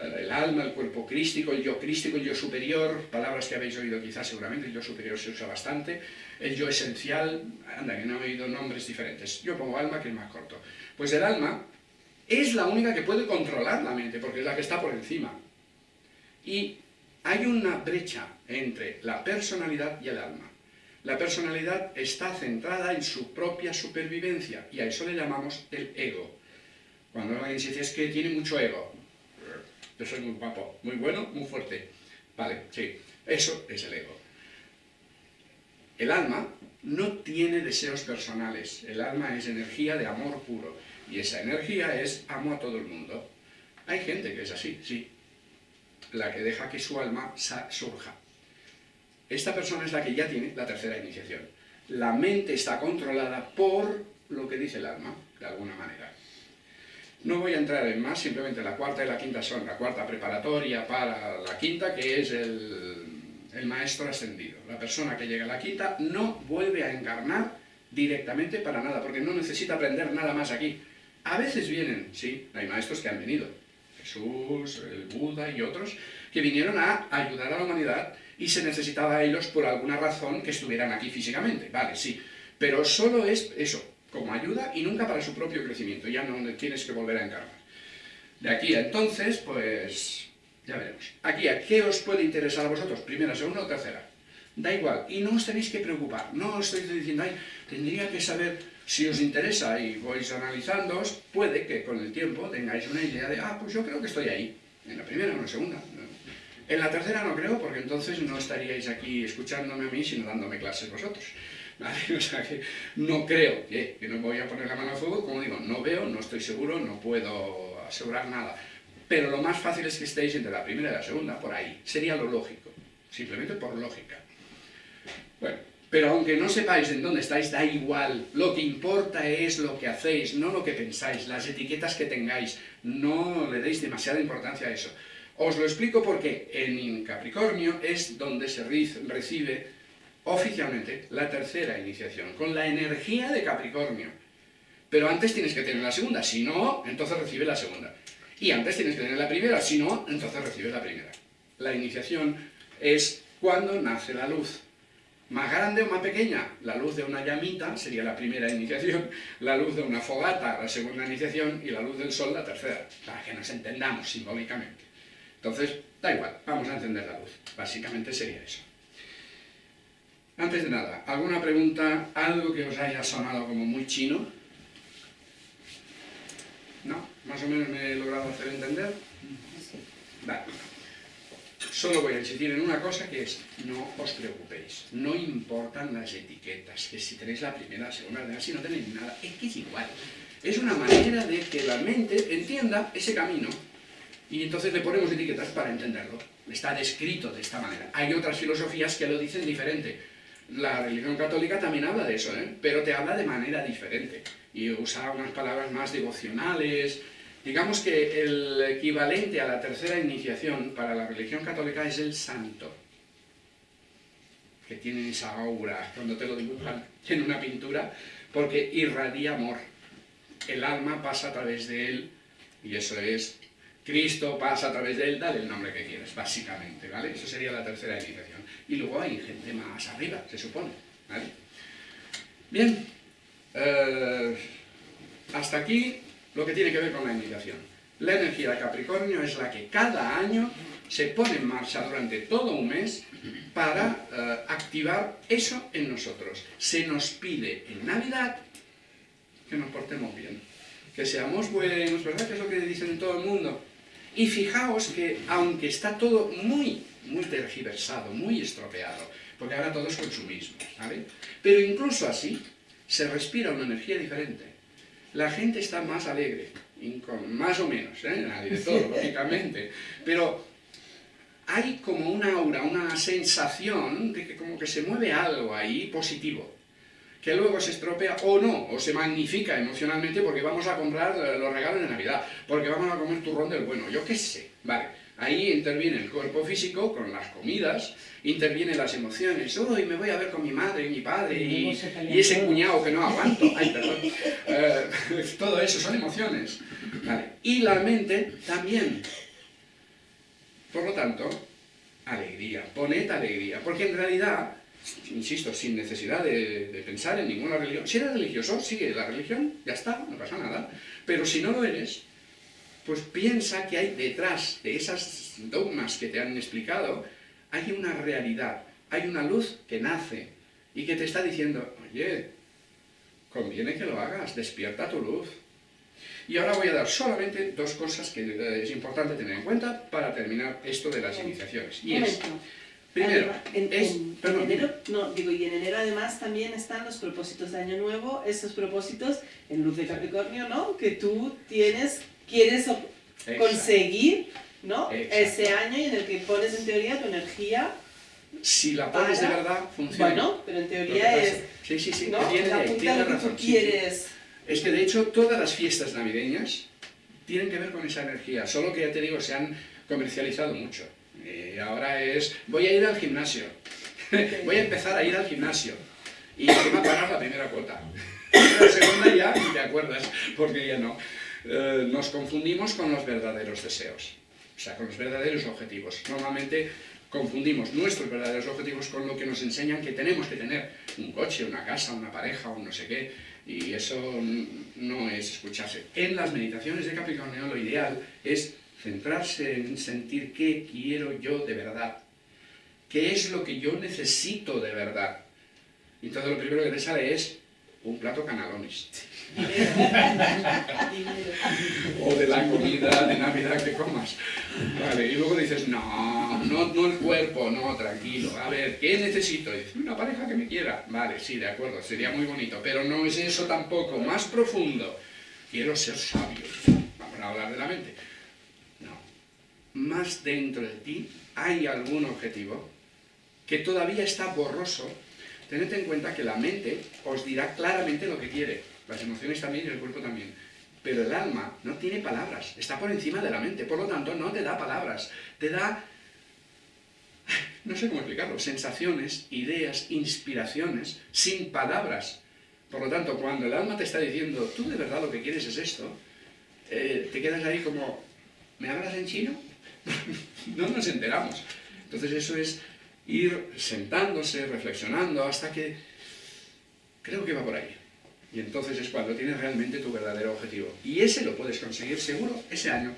El alma, el cuerpo crístico, el yo crístico, el yo superior, palabras que habéis oído quizás seguramente, el yo superior se usa bastante, el yo esencial, anda, que no he oído nombres diferentes, yo pongo alma que es más corto. Pues el alma es la única que puede controlar la mente, porque es la que está por encima. Y hay una brecha entre la personalidad y el alma. La personalidad está centrada en su propia supervivencia, y a eso le llamamos el ego. Cuando alguien dice es que tiene mucho ego, yo soy muy guapo, muy bueno, muy fuerte. Vale, sí, eso es el ego. El alma no tiene deseos personales, el alma es energía de amor puro, y esa energía es amo a todo el mundo. Hay gente que es así, sí, la que deja que su alma surja. Esta persona es la que ya tiene la tercera iniciación. La mente está controlada por lo que dice el alma, de alguna manera. No voy a entrar en más, simplemente la cuarta y la quinta son la cuarta preparatoria para la quinta, que es el, maestro ascendido. La persona que llega a la quinta no vuelve a encarnar directamente para nada, porque no necesita aprender nada más aquí. A veces vienen, sí, hay maestros que han venido, Jesús, el Buda y otros, que vinieron a ayudar a la humanidad y se necesitaba a ellos por alguna razón que estuvieran aquí físicamente, vale, sí, pero solo es eso, como ayuda y nunca para su propio crecimiento, ya no tienes que volver a encarnar. De aquí a entonces, pues ya veremos. Aquí, ¿a qué os puede interesar a vosotros? ¿Primera, segunda o tercera? Da igual, y no os tenéis que preocupar, no os estoy diciendo, ay, tendría que saber si os interesa y vais analizándoos, puede que con el tiempo tengáis una idea de, ah, pues yo creo que estoy ahí, en la primera o en la segunda. En la tercera no creo, porque entonces no estaríais aquí escuchándome a mí, sino dándome clases vosotros. Que no creo que, no voy a poner la mano al fuego, como digo, no veo, no estoy seguro, no puedo asegurar nada. Pero lo más fácil es que estéis entre la primera y la segunda, por ahí. Sería lo lógico, simplemente por lógica. Bueno, pero aunque no sepáis en dónde estáis, da igual. Lo que importa es lo que hacéis, no lo que pensáis, las etiquetas que tengáis. No le deis demasiada importancia a eso. Os lo explico porque en Capricornio es donde se recibe oficialmente la tercera iniciación, con la energía de Capricornio. Pero antes tienes que tener la segunda, si no, entonces recibe la segunda. Y antes tienes que tener la primera, si no, entonces recibes la primera. La iniciación es cuando nace la luz. Más grande o más pequeña, la luz de una llamita sería la primera iniciación, la luz de una fogata la segunda iniciación y la luz del sol la tercera, para que nos entendamos simbólicamente. Entonces, da igual, vamos a encender la luz. Básicamente sería eso. Antes de nada, ¿alguna pregunta? ¿Algo que os haya sonado como muy chino? ¿No? ¿Más o menos me he logrado hacer entender? Vale. Solo voy a insistir en una cosa que es, no os preocupéis, no importan las etiquetas, que si tenéis la primera, la segunda, la si no tenéis nada, es que es igual. Es una manera de que la mente entienda ese camino y entonces le ponemos etiquetas para entenderlo. Está descrito de esta manera. Hay otras filosofías que lo dicen diferente. La religión católica también habla de eso, ¿eh? pero te habla de manera diferente y usa unas palabras más devocionales. Digamos que el equivalente a la tercera iniciación para la religión católica es el santo, que tiene esa aura cuando te lo dibujan en una pintura, porque irradia amor. El alma pasa a través de él y eso es Cristo pasa a través de él, dale el nombre que quieras, básicamente, ¿vale? Eso sería la tercera iniciación y luego hay gente más arriba, se supone. Bien, eh, hasta aquí lo que tiene que ver con la iniciación. La energía de Capricornio es la que cada año se pone en marcha durante todo un mes para eh, activar eso en nosotros. Se nos pide en Navidad que nos portemos bien, que seamos buenos, ¿verdad? Que es lo que dicen todo el mundo. Y fijaos que, aunque está todo muy muy tergiversado, muy estropeado, porque ahora todo es consumismo, ¿vale? Pero incluso así, se respira una energía diferente. La gente está más alegre, más o menos, ¿eh? Nadie de todo, lógicamente, pero hay como un aura, una sensación de que como que se mueve algo ahí positivo, que luego se estropea o no, o se magnifica emocionalmente porque vamos a comprar los regalos de Navidad, porque vamos a comer turrón del bueno, yo qué sé, vale. Ahí interviene el cuerpo físico con las comidas, intervienen las emociones. Hoy me voy a ver con mi madre y mi padre y, ese cuñado que no aguanto. Ay, perdón. Eh, todo eso son emociones. Y la mente también. Por lo tanto, alegría. Poned alegría. Porque en realidad, insisto, sin necesidad de, de pensar en ninguna religión. Si eres religioso, sigue la religión, ya está, no pasa nada. Pero si no lo eres, pues piensa que hay detrás de esas dogmas que te han explicado, hay una realidad, hay una luz que nace y que te está diciendo, oye, conviene que lo hagas, despierta tu luz. Y ahora voy a dar solamente dos cosas que eh, es importante tener en cuenta para terminar esto de las iniciaciones. Y es, primero, en, es, enero, no, digo, y en enero además también están los propósitos de Año Nuevo, esos propósitos en luz de Capricornio, ¿no? Que tú tienes quieres conseguir ¿no? ese año y en el que pones en teoría tu energía si la pones de verdad, funciona. Bueno, pero en teoría es... Sí, sí, sí, ¿no? tiene, la tiene que tú quieres... Es que de hecho todas las fiestas navideñas tienen que ver con esa energía, solo que ya te digo, se han comercializado mucho. Y ahora es, voy a ir al gimnasio, voy a empezar a ir al gimnasio y voy a pagar la primera cuota. La segunda ya, te acuerdas, porque ya no. Eh, nos confundimos con los verdaderos deseos, o sea, con los verdaderos objetivos. Normalmente confundimos nuestros verdaderos objetivos con lo que nos enseñan que tenemos que tener, un coche, una casa, una pareja, un no sé qué, y eso no es escucharse. En las meditaciones de Capricornio lo ideal es centrarse en sentir qué quiero yo de verdad, qué es lo que yo necesito de verdad. Y entonces lo primero que te sale es un plato canalones. o de la comida de Navidad que comas. Vale, y luego dices, no, no, no el cuerpo, no, tranquilo. A ver, ¿qué necesito? dices, una pareja que me quiera. Vale, sí, de acuerdo, sería muy bonito, pero no es eso tampoco. Más profundo. Quiero ser sabio. Vamos a hablar de la mente. Más dentro de ti hay algún objetivo que todavía está borroso Tened en cuenta que la mente os dirá claramente lo que quiere, las emociones también y el cuerpo también. pero el alma no tiene palabras, está por encima de la mente, por lo tanto no te da palabras, te da, no sé cómo explicarlo, sensaciones, ideas, inspiraciones, sin palabras. Por lo tanto, cuando el alma te está diciendo, tú de verdad lo que quieres es esto, eh, te quedas ahí como, ¿me hablas en chino? no nos enteramos. Entonces eso es ir sentándose, reflexionando, hasta que creo que va por ahí. Y entonces es cuando tienes realmente tu verdadero objetivo. Y ese lo puedes conseguir seguro ese año.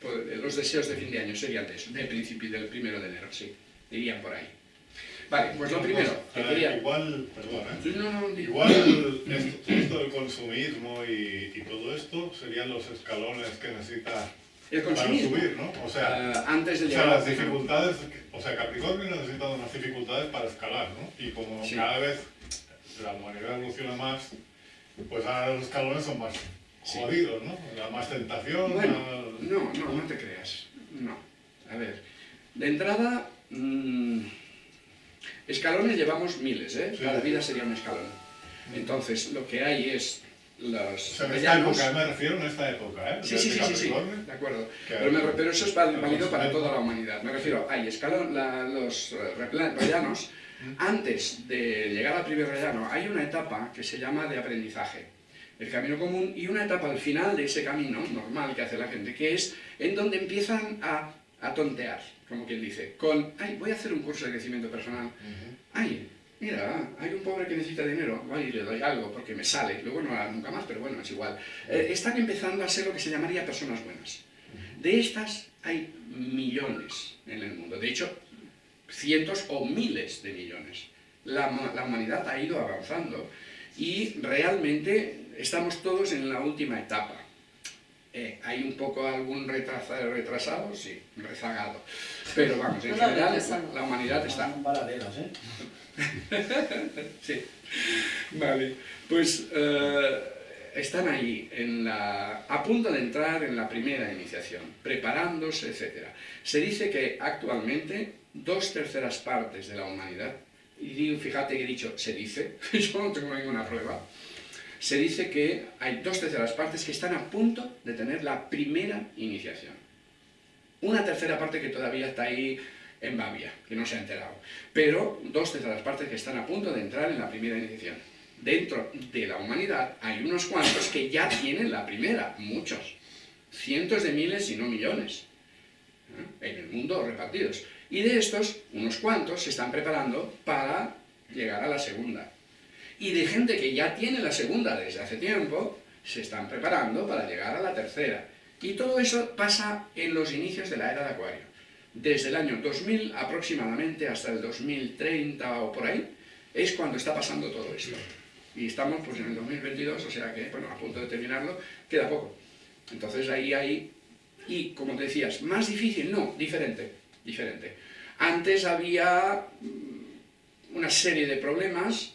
Pues, los deseos de fin de año serían de eso, del principio, del primero de enero, sí. Irían por ahí. Vale, pues lo primero que Eh, quería... Igual, perdón, ¿eh? No, no, Igual esto, esto del consumismo y, y todo esto serían los escalones que necesita El para subir, ¿no? O sea, Ah, antes de o sea, llegar las dificultades, o sea, Capricornio necesita unas dificultades para escalar, ¿no? Y como Sí. cada vez la humanidad evoluciona más, pues ahora los escalones son más Sí. jodidos, ¿no? La más tentación, Bueno, más- no, no, no te creas. No. A ver, de entrada, mm, escalones llevamos miles, ¿eh? Sí. Cada vida sería un escalón. Entonces, lo que hay es O los sea, esta rellanos- época, me refiero en esta época, ¿eh? Sí, sí, sí, sí, sí, de acuerdo. Pero, me pero eso es válido para consumir, toda la humanidad. Me refiero, hay escalón, la- los eh, repla- rellanos. Antes de llegar al primer rellano, hay una etapa que se llama de aprendizaje, el camino común, y una etapa al final de ese camino normal que hace la gente, que es en donde empiezan a, a tontear, como quien dice, con, ay, voy a hacer un curso de crecimiento personal, ay, mira, hay un pobre que necesita dinero, voy y le doy algo porque me sale, luego no hará nunca más, pero bueno, es igual. Eh, están empezando a ser lo que se llamaría personas buenas. De estas hay millones en el mundo, de hecho, cientos o miles de millones. La, la humanidad ha ido avanzando y realmente estamos todos en la última etapa. Eh, hay un poco algún retrasa- retrasado, sí, rezagado. Pero vamos, en No, general la humanidad está Son paralelos, ¿eh? Sí. Vale. Pues eh, están ahí, en la, a punto de entrar en la primera iniciación, preparándose, etc. Se dice que actualmente dos terceras partes de la humanidad, y digo, fíjate que he dicho, se dice, yo no tengo ninguna prueba, se dice que hay dos terceras partes que están a punto de tener la primera iniciación. Una tercera parte que todavía está ahí en Babia, que no se ha enterado. Pero dos terceras partes que están a punto de entrar en la primera iniciación. Dentro de la humanidad hay unos cuantos que ya tienen la primera, muchos. Cientos de miles, si no millones. ¿eh? En el mundo repartidos. Y de estos, unos cuantos se están preparando para llegar a la segunda. Y de gente que ya tiene la segunda desde hace tiempo, se están preparando para llegar a la tercera. Y todo eso pasa en los inicios de la era de Acuario. Desde el año 2000 aproximadamente hasta el 2030 o por ahí, es cuando está pasando todo esto. Y estamos pues en el 2022, o sea que, bueno, a punto de terminarlo, queda poco. Entonces ahí hay, y como te decías, más difícil, no, diferente, diferente. Antes había una serie de problemas,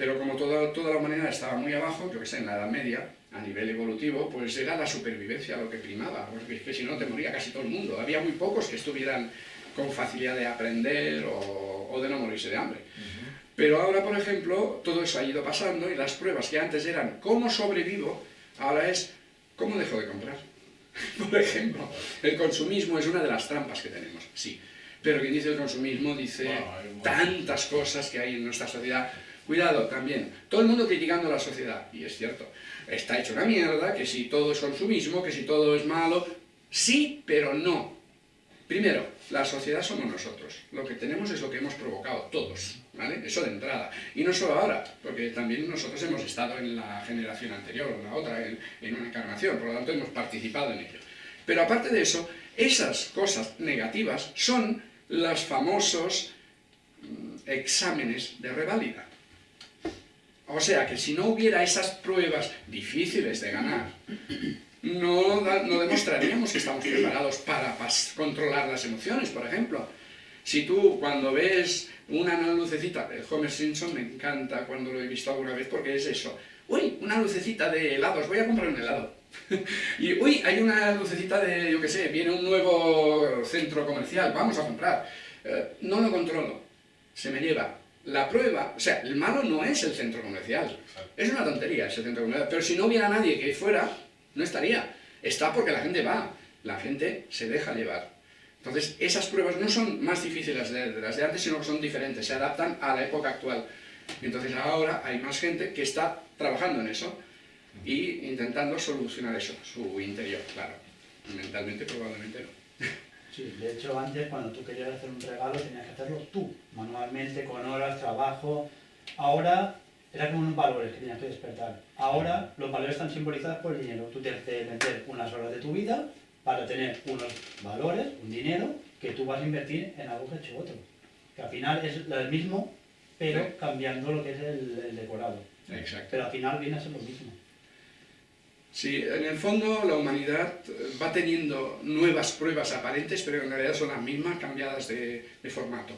pero como toda, toda la humanidad estaba muy abajo, yo que sé, en la Edad Media, a nivel evolutivo, pues era la supervivencia lo que primaba, porque es que si no te moría casi todo el mundo. Había muy pocos que estuvieran con facilidad de aprender o, o de no morirse de hambre. Pero ahora, por ejemplo, todo eso ha ido pasando y las pruebas que antes eran cómo sobrevivo, ahora es cómo dejo de comprar. Por ejemplo, el consumismo es una de las trampas que tenemos, sí. Pero quien dice el consumismo dice un- tantas cosas que hay en nuestra sociedad. Cuidado también, todo el mundo criticando a la sociedad, y es cierto, está hecho una mierda, que si todo es consumismo, que si todo es malo, sí, pero no. Primero, la sociedad somos nosotros, lo que tenemos es lo que hemos provocado todos, ¿vale? Eso de entrada. Y no solo ahora, porque también nosotros hemos estado en la generación anterior en la otra, en, en una encarnación, por lo tanto hemos participado en ello. Pero aparte de eso, esas cosas negativas son los famosos mm, exámenes de reválida. O sea que si no hubiera esas pruebas difíciles de ganar, no, no demostraríamos que estamos preparados para controlar las emociones, por ejemplo. Si tú cuando ves una lucecita de Homer Simpson, me encanta cuando lo he visto alguna vez porque es eso. Uy, una lucecita de helados, voy a comprar un helado. y uy, hay una lucecita de, yo qué sé, viene un nuevo centro comercial, vamos a comprar. Eh, no lo controlo, se me lleva. La prueba, o sea, el malo no es el centro comercial, es una tontería ese centro comercial, pero si no hubiera nadie que fuera, no estaría. Está porque la gente va, la gente se deja llevar. Entonces, esas pruebas no son más difíciles de, las de antes, sino que son diferentes, se adaptan a la época actual. Entonces ahora hay más gente que está trabajando en eso y intentando solucionar eso, su interior, claro. Mentalmente probablemente no. Sí, de hecho antes cuando tú querías hacer un regalo tenías que hacerlo tú, manualmente, con horas, trabajo. Ahora era como unos valores que tenías que despertar. Ahora los valores están simbolizados por el dinero. Tú tienes que meter unas horas de tu vida para tener unos valores, un dinero, que tú vas a invertir en algo que ha hecho otro. Que al final es lo mismo, pero cambiando lo que es el, decorado. Exacto. Pero al final viene a ser lo mismo. Sí, en el fondo la humanidad va teniendo nuevas pruebas aparentes, pero en realidad son las mismas cambiadas de, formato.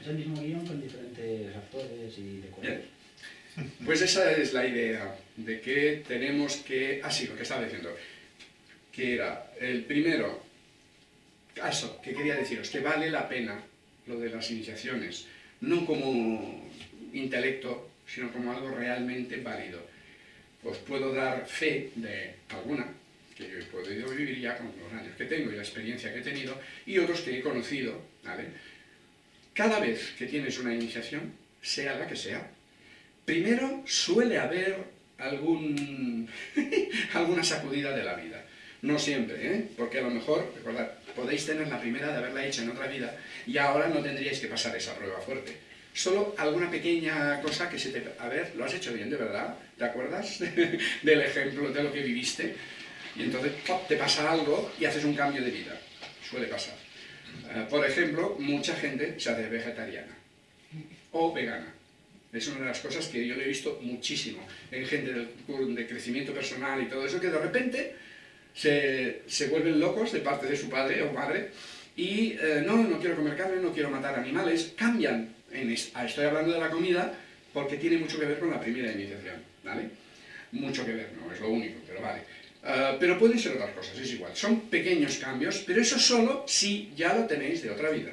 Es el mismo guion con diferentes actores y decorados. Pues esa es la idea, de que tenemos que... Ah, sí, lo que estaba diciendo que era el primero, caso que quería deciros, que vale la pena lo de las iniciaciones, no como intelecto, sino como algo realmente válido. Os puedo dar fe de alguna, que yo he podido vivir ya con los años que tengo y la experiencia que he tenido, y otros que he conocido, ¿vale? Cada vez que tienes una iniciación, sea la que sea, primero suele haber algún, alguna sacudida de la vida. No siempre, ¿eh? porque a lo mejor, recordad, podéis tener la primera de haberla hecho en otra vida y ahora no tendríais que pasar esa prueba fuerte. Solo alguna pequeña cosa que se te... A ver, lo has hecho bien, de verdad, ¿te acuerdas del ejemplo de lo que viviste? Y entonces ¡pop! te pasa algo y haces un cambio de vida. Suele pasar. Eh, por ejemplo, mucha gente se hace vegetariana o vegana. Es una de las cosas que yo he visto muchísimo en gente de crecimiento personal y todo eso, que de repente se, se, vuelven locos de parte de su padre o madre y eh, no, no quiero comer carne, no quiero matar animales, cambian, ah, estoy hablando de la comida porque tiene mucho que ver con la primera iniciación, ¿vale? Mucho que ver, no es lo único, pero vale. Uh, pero pueden ser otras cosas, es igual. Son pequeños cambios, pero eso solo si ya lo tenéis de otra vida.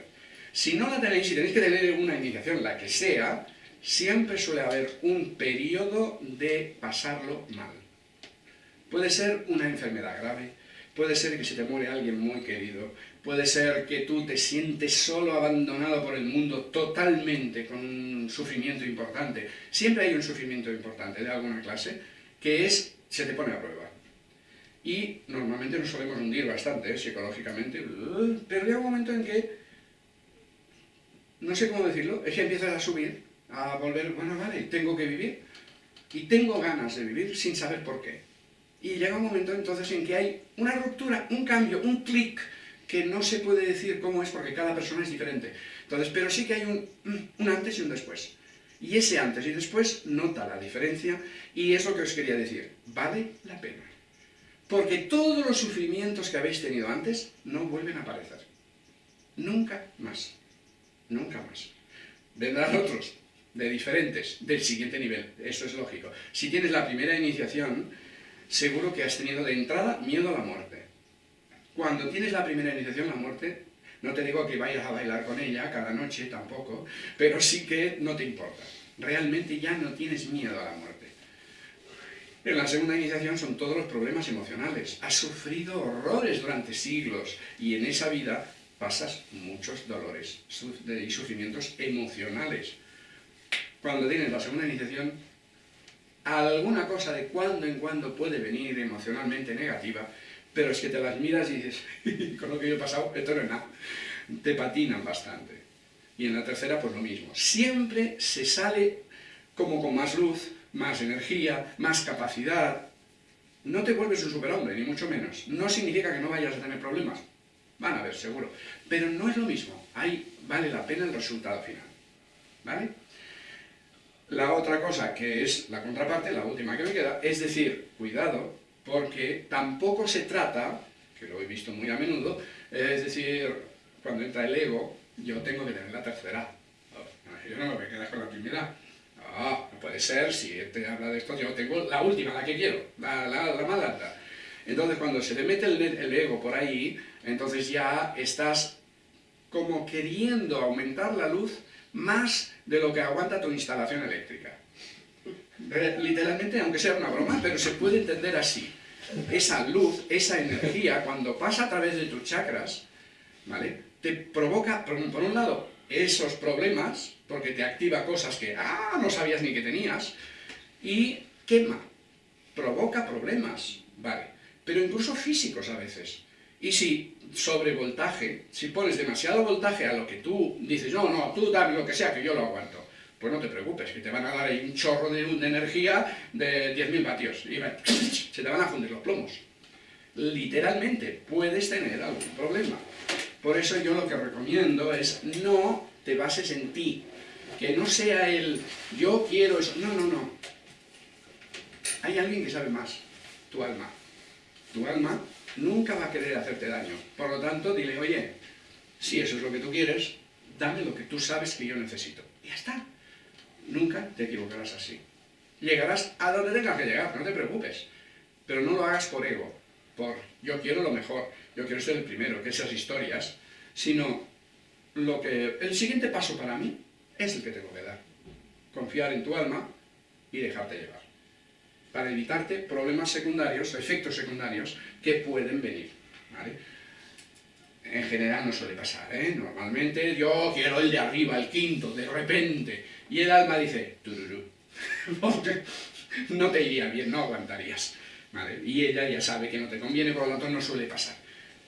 Si no la tenéis, si tenéis que tener una iniciación, la que sea, siempre suele haber un periodo de pasarlo mal. Puede ser una enfermedad grave, puede ser que se te muere alguien muy querido, puede ser que tú te sientes solo, abandonado por el mundo totalmente, con un sufrimiento importante. Siempre hay un sufrimiento importante de alguna clase que es, se te pone a prueba. Y normalmente nos solemos hundir bastante ¿eh? psicológicamente, pero llega un momento en que, no sé cómo decirlo, es que empiezas a subir, a volver, bueno, vale, tengo que vivir, y tengo ganas de vivir sin saber por qué. Y llega un momento entonces en que hay una ruptura, un cambio, un clic, que no se puede decir cómo es porque cada persona es diferente. Entonces, pero sí que hay un, un antes y un después. Y ese antes y después nota la diferencia y es lo que os quería decir. Vale la pena. Porque todos los sufrimientos que habéis tenido antes no vuelven a aparecer. Nunca más. Nunca más. Vendrán otros, de diferentes, del siguiente nivel. Eso es lógico. Si tienes la primera iniciación, seguro que has tenido de entrada miedo a la muerte. Cuando tienes la primera iniciación, la muerte, no te digo que vayas a bailar con ella cada noche tampoco, pero sí que no te importa. Realmente ya no tienes miedo a la muerte. En la segunda iniciación son todos los problemas emocionales. Has sufrido horrores durante siglos y en esa vida pasas muchos dolores y sufrimientos emocionales. Cuando tienes la segunda iniciación, alguna cosa de cuando en cuando puede venir emocionalmente negativa, pero es que te las miras y dices, con lo que yo he pasado, esto no es nada. Te patinan bastante. Y en la tercera, pues lo mismo. Siempre se sale como con más luz, más energía, más capacidad. No te vuelves un superhombre, ni mucho menos. No significa que no vayas a tener problemas. Van a ver, seguro. Pero no es lo mismo. Ahí vale la pena el resultado final. ¿Vale? La otra cosa que es la contraparte, la última que me queda, es decir, cuidado, porque tampoco se trata, que lo he visto muy a menudo, es decir, cuando entra el ego, yo tengo que tener la tercera. Yo no me voy con la primera. No, no puede ser, si te habla de esto, yo tengo la última, la que quiero, la, la, más alta. Entonces, cuando se te mete el, el ego por ahí, entonces ya estás como queriendo aumentar la luz más de lo que aguanta tu instalación eléctrica. Literalmente, aunque sea una broma, pero se puede entender así. esa luz, esa energía, cuando pasa a través de tus chakras, ¿vale? Te provoca, por un, por un lado, esos problemas, porque te activa cosas que, ah, no sabías ni que tenías, y quema, provoca problemas, ¿vale? Pero incluso físicos a veces. Y si sobrevoltaje, si pones demasiado voltaje a lo que tú dices, no, no, tú dame lo que sea, que yo lo aguanto, pues no te preocupes, que te van a dar ahí un chorro de, de energía de 10.000 vatios y se te van a fundir los plomos. Literalmente puedes tener algún problema. Por eso yo lo que recomiendo es no te bases en ti, que no sea el yo quiero eso, no, no, no. Hay alguien que sabe más, tu alma. Tu alma nunca va a querer hacerte daño. Por lo tanto, dile, oye, si eso es lo que tú quieres, dame lo que tú sabes que yo necesito. Y ya está. Nunca te equivocarás así. Llegarás a donde tengas que llegar, no te preocupes. Pero no lo hagas por ego, por yo quiero lo mejor, yo quiero ser el primero, que esas historias, sino lo que el siguiente paso para mí es el que tengo que dar. Confiar en tu alma y dejarte llevar. Para evitarte problemas secundarios, efectos secundarios que pueden venir. En general no suele pasar, ¿eh? Normalmente yo quiero el de arriba, el quinto, de repente. Y el alma dice, tururú. no te iría bien, no aguantarías. Y ella ya sabe que no te conviene, por lo tanto no suele pasar.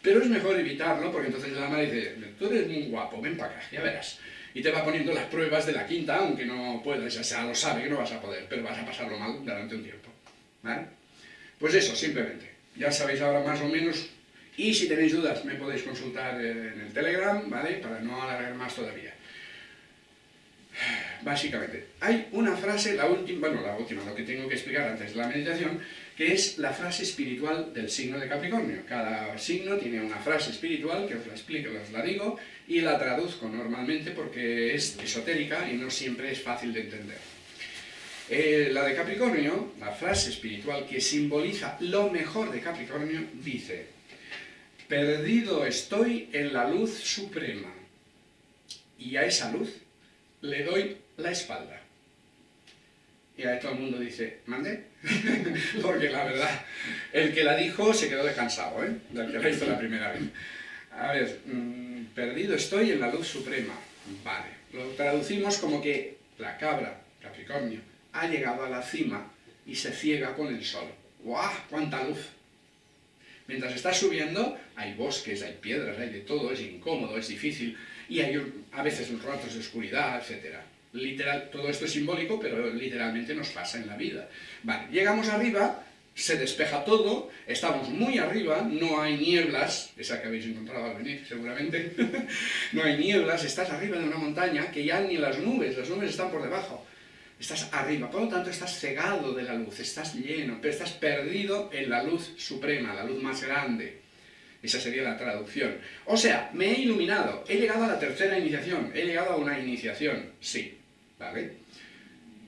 Pero es mejor evitarlo, porque entonces el alma dice, tú eres muy guapo, ven para acá, ya verás. Y te va poniendo las pruebas de la quinta, aunque no puedas, ya sea, lo sabe que no vas a poder, pero vas a pasarlo mal durante un tiempo. ¿Vale? Pues eso, simplemente. Ya sabéis ahora más o menos y si tenéis dudas me podéis consultar en el Telegram, ¿vale? Para no alargar más todavía. Básicamente, hay una frase, la última, bueno, la última, lo que tengo que explicar antes de la meditación, que es la frase espiritual del signo de Capricornio. Cada signo tiene una frase espiritual que os la explico, os la digo, y la traduzco normalmente porque es esotérica y no siempre es fácil de entender. Eh, la de Capricornio, la frase espiritual que simboliza lo mejor de Capricornio, dice Perdido estoy en la luz suprema, y a esa luz le doy la espalda. Y a todo el mundo dice, ¿mande? Porque la verdad, el que la dijo se quedó descansado, ¿eh? Del que la hizo la primera vez. A ver, mm, perdido estoy en la luz suprema. Vale, lo traducimos como que la cabra, Capricornio, ha llegado a la cima y se ciega con el sol. ¡Guau! ¡Cuánta luz! Mientras estás subiendo, hay bosques, hay piedras, hay de todo, es incómodo, es difícil, y hay a veces ratos de oscuridad, etc. Literal, todo esto es simbólico, pero literalmente nos pasa en la vida. Vale, llegamos arriba, se despeja todo, estamos muy arriba, no hay nieblas, esa que habéis encontrado al venir seguramente, no hay nieblas, estás arriba de una montaña que ya ni las nubes, las nubes están por debajo estás arriba, por lo tanto estás cegado de la luz, estás lleno, pero estás perdido en la luz suprema, la luz más grande. Esa sería la traducción. O sea, me he iluminado, he llegado a la tercera iniciación, he llegado a una iniciación, sí, ¿vale?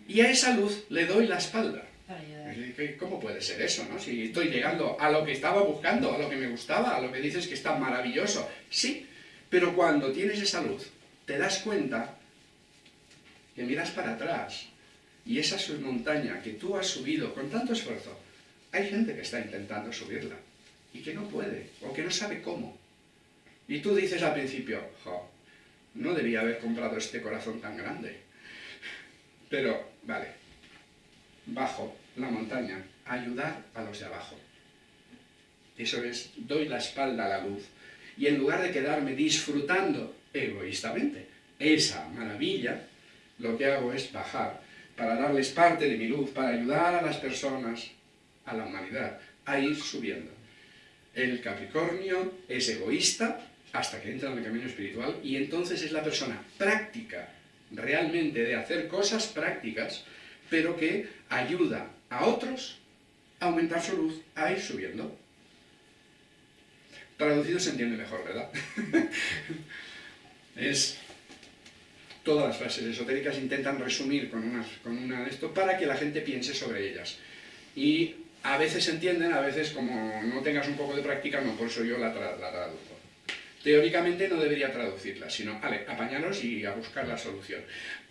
Y a esa luz le doy la espalda. ¿Cómo puede ser eso, no? Si estoy llegando a lo que estaba buscando, a lo que me gustaba, a lo que dices que está maravilloso. Sí, pero cuando tienes esa luz, te das cuenta que miras para atrás y esa montaña que tú has subido con tanto esfuerzo, hay gente que está intentando subirla y que no puede, o que no sabe cómo. Y tú dices al principio, jo, no debía haber comprado este corazón tan grande. Pero, vale, bajo la montaña, ayudar a los de abajo. Eso es, doy la espalda a la luz. Y en lugar de quedarme disfrutando egoístamente esa maravilla, lo que hago es bajar para darles parte de mi luz, para ayudar a las personas, a la humanidad, a ir subiendo. El Capricornio es egoísta hasta que entra en el camino espiritual y entonces es la persona práctica, realmente de hacer cosas prácticas, pero que ayuda a otros a aumentar su luz, a ir subiendo. Traducido se entiende mejor, ¿verdad? es todas las frases esotéricas intentan resumir con con una de esto para que la gente piense sobre ellas. Y a veces entienden, a veces como no tengas un poco de práctica, no, por eso yo la, la traduzco. teóricamente no debería traducirla, sino, vale, apañaros y a buscar la solución.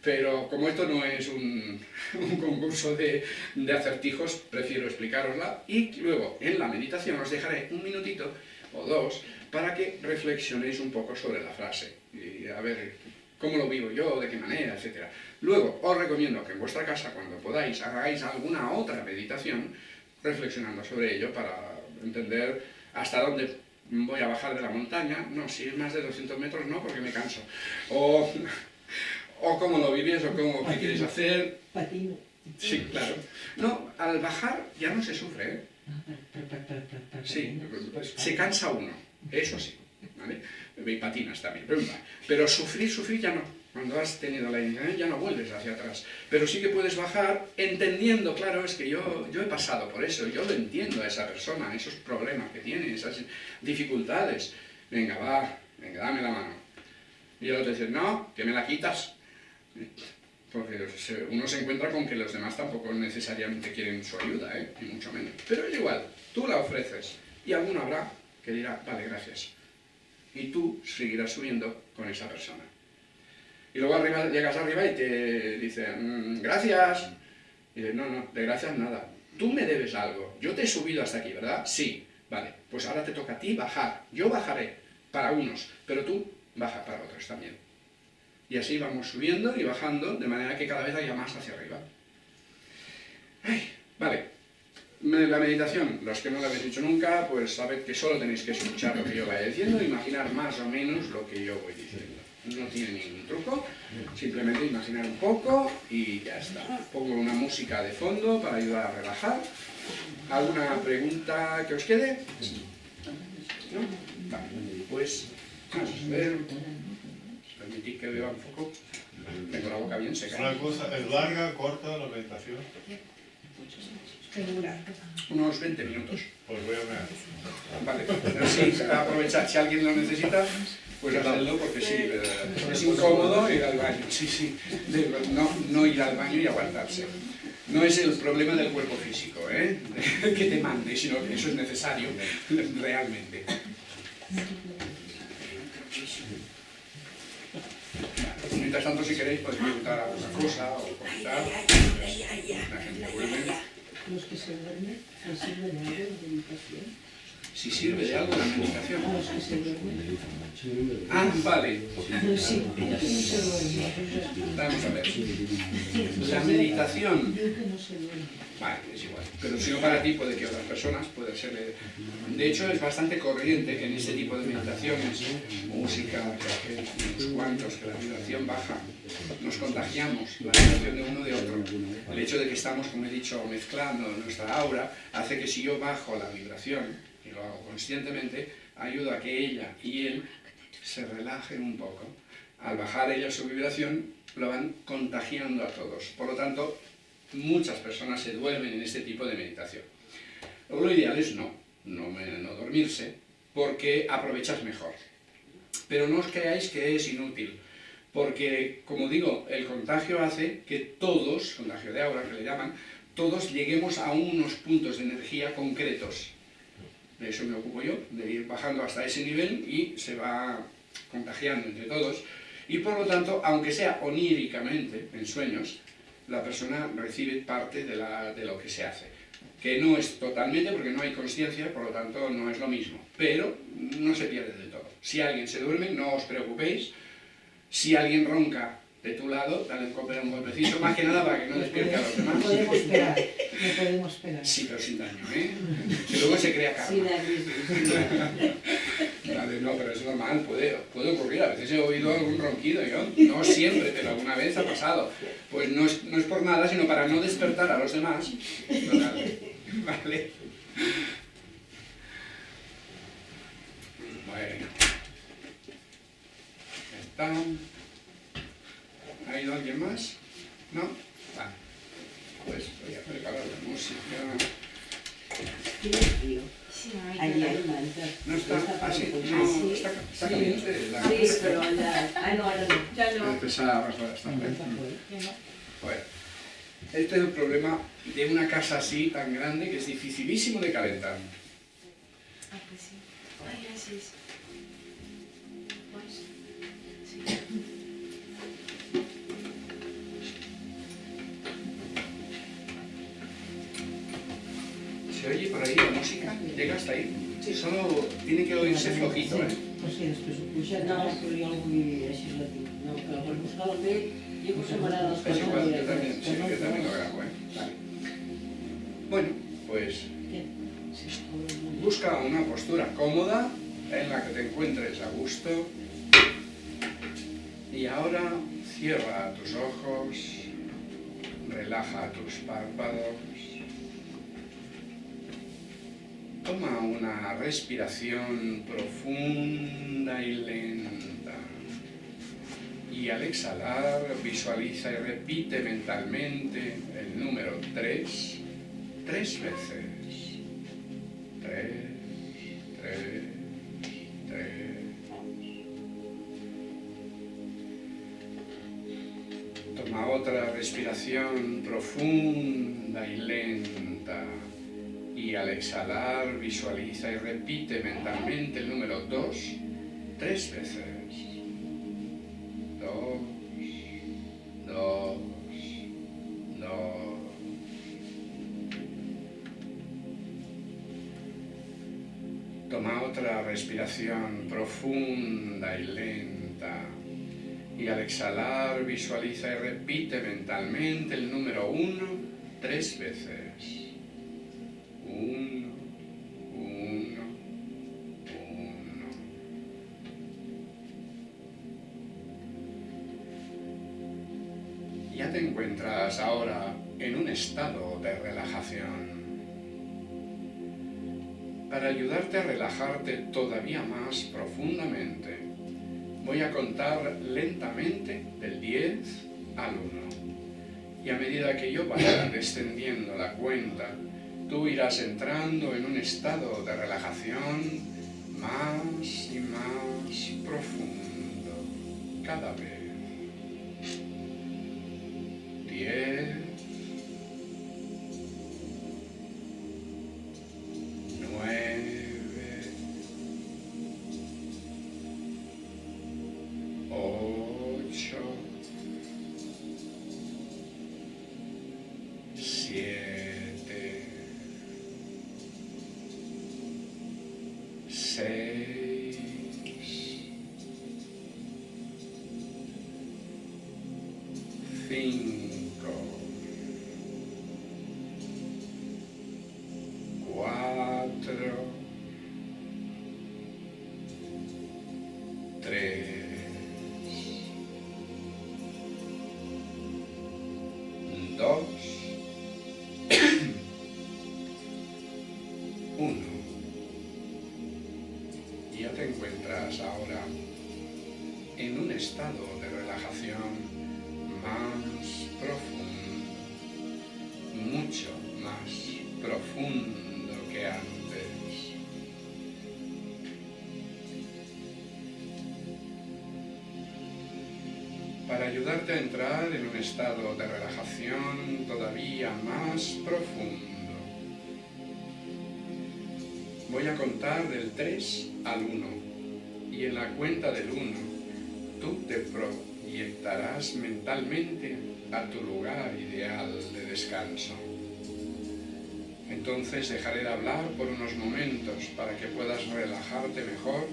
Pero como esto no es un, concurso de, de, acertijos, prefiero explicarosla y luego en la meditación os dejaré un minutito o dos para que reflexionéis un poco sobre la frase y a ver cómo lo vivo yo, de qué manera, etc. Luego os recomiendo que en vuestra casa, cuando podáis, hagáis alguna otra meditación reflexionando sobre ello para entender hasta dónde voy a bajar de la montaña, no, si es más de 200 metros no, porque me canso. O, o cómo lo vives, o cómo, qué quieres hacer. Patino. Sí, claro. No, al bajar ya no se sufre, ¿eh? Sí, se cansa uno, eso sí, ¿vale? Y patinas también, pero, pero sufrir, sufrir ya no. Cuando has tenido la iniciación ya no vuelves hacia atrás. Pero sí que puedes bajar entendiendo, claro, es que yo, yo he pasado por eso, yo lo entiendo a esa persona, esos problemas que tiene, esas dificultades. Venga, va, venga, dame la mano. Y el otro dice, no, que me la quitas. Porque uno se encuentra con que los demás tampoco necesariamente quieren su ayuda, ¿eh? y mucho menos. Pero es igual, tú la ofreces y alguno habrá que dirá, vale, gracias. Y tú seguirás subiendo con esa persona. Y luego arriba, llegas arriba y te dice, mm, gracias. Y dices, no, no, de gracias nada. Tú me debes algo. Yo te he subido hasta aquí, ¿verdad? Sí. Vale, pues ahora te toca a ti bajar. Yo bajaré para unos, pero tú baja para otros también. Y así vamos subiendo y bajando, de manera que cada vez haya más hacia arriba. vale, la meditación, los que no la habéis dicho nunca, pues sabed que solo tenéis que escuchar lo que yo vaya diciendo e imaginar más o menos lo que yo voy diciendo no tiene ningún truco, simplemente imaginar un poco y ya está. Pongo una música de fondo para ayudar a relajar. ¿Alguna pregunta que os quede? ¿No? Vale, pues vamos a ver. Permitid que beba un poco. Tengo la boca bien seca. Una cosa, ¿es larga, corta la meditación? Unos 20 minutos. Pues voy a ver. Vale, pero sí, aprovechar si alguien lo necesita. Pues hacerlo porque sí, es incómodo ir al baño, sí, sí, no, no ir al baño y aguantarse. No es el problema del cuerpo físico, ¿eh? que te mande, sino que eso es necesario realmente. Mientras tanto, si queréis, podéis preguntar alguna cosa o comentar. La gente vuelve. Los que se duermen, ¿sirven algo de meditación? Si sirve de algo la meditación. Ah, vale. Vamos a ver. La meditación. Vale, es igual. Pero si no para ti, puede que otras personas, puede ser... De hecho, es bastante corriente en este tipo de meditaciones, música, unos cuantos, que la vibración baja, nos contagiamos la vibración de uno de otro. El hecho de que estamos, como he dicho, mezclando nuestra aura, hace que si yo bajo la vibración, hago conscientemente, ayudo a que ella y él se relajen un poco. Al bajar ella su vibración, lo van contagiando a todos. Por lo tanto, muchas personas se duermen en este tipo de meditación. Lo ideal es no, no, no dormirse, porque aprovechas mejor. Pero no os creáis que es inútil, porque, como digo, el contagio hace que todos, contagio de aura que le llaman, todos lleguemos a unos puntos de energía concretos de eso me ocupo yo, de ir bajando hasta ese nivel y se va contagiando entre todos. Y por lo tanto, aunque sea oníricamente, en sueños, la persona recibe parte de, la, de lo que se hace. Que no es totalmente, porque no hay conciencia, por lo tanto no es lo mismo. Pero no se pierde del todo. Si alguien se duerme, no os preocupéis. Si alguien ronca, de tu lado, dale un, un golpecito, más que nada para que no despierte a los demás. No podemos esperar, no podemos esperar. Sí, pero sin daño, ¿eh? Que luego se crea karma. Sin daño. Vale, no, pero es normal, puede, puede ocurrir. A veces he oído algún ronquido, yo, no siempre, pero alguna vez ha pasado. Pues no es, no es por nada, sino para no despertar a los demás. Vale. Bueno. Está. ¿Ha ido alguien más? ¿No? Vale. Pues voy a preparar la música. ¿Tiene frío? Sí, Ayer, ¿No está? Ah. No, está, está caliente. La... Sí, pero ya... Ah, no, ahora no. Ya no. Empezaba a está bien. Bueno, este es el problema de una casa así, tan grande, que es dificilísimo de calentar. Ah, pues sí. Ay, gracias. ¿Se oye por ahí la música? ¿Llega hasta ahí? Solo tiene que oírse flojito, ¿eh? Pues sí, ho pugem, no, però jo el vull així ràpid. No, que per buscar el bé, jo que separar els Es igual, yo también, sí, yo también lo grabo, ¿eh? Vale. Bueno, pues? Sí, busca una postura cómoda en la que te encuentres a gusto. Y ahora cierra tus ojos, relaja tus párpados. Toma una respiración profunda y lenta. Y al exhalar, visualiza y repite mentalmente el número 3 tres veces. Tres, tres, tres. Toma otra respiración profunda y lenta. Y al exhalar visualiza y repite mentalmente el número 2 tres veces. Dos, dos, dos. Toma otra respiración profunda y lenta. Y al exhalar visualiza y repite mentalmente el número uno tres veces. Ayudarte a relajarte todavía más profundamente, voy a contar lentamente del 10 al 1. Y a medida que yo vaya descendiendo la cuenta, tú irás entrando en un estado de relajación más y más profundo cada vez. Uno. Ya te encuentras ahora en un estado de relajación más profundo, mucho más profundo que antes. Para ayudarte a entrar en un estado de relajación todavía más profundo, voy a contar del 3 al 1 y en la cuenta del 1 tú te proyectarás mentalmente a tu lugar ideal de descanso. Entonces dejaré de hablar por unos momentos para que puedas relajarte mejor,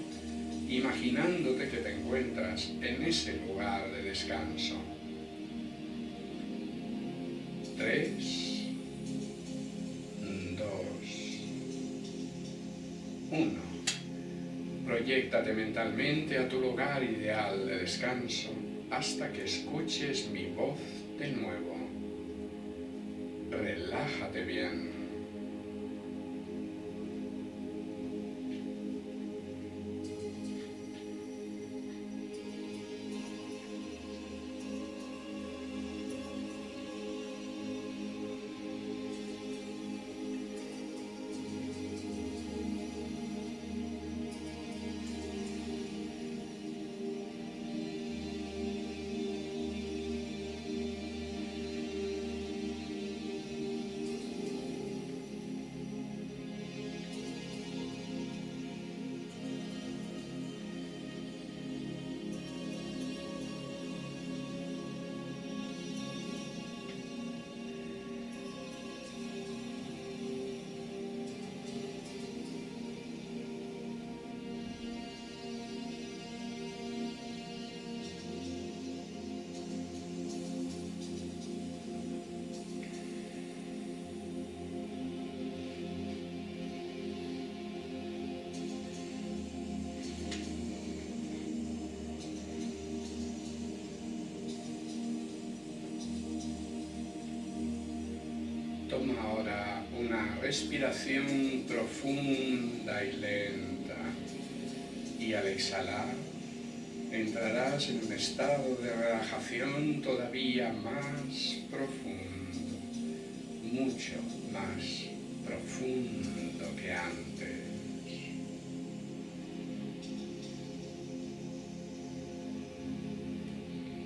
imaginándote que te encuentras en ese lugar de descanso. Proyéctate mentalmente a tu lugar ideal de descanso hasta que escuches mi voz de nuevo. Relájate bien. Toma ahora una respiración profunda y lenta y al exhalar entrarás en un estado de relajación todavía más profundo, mucho más profundo que antes.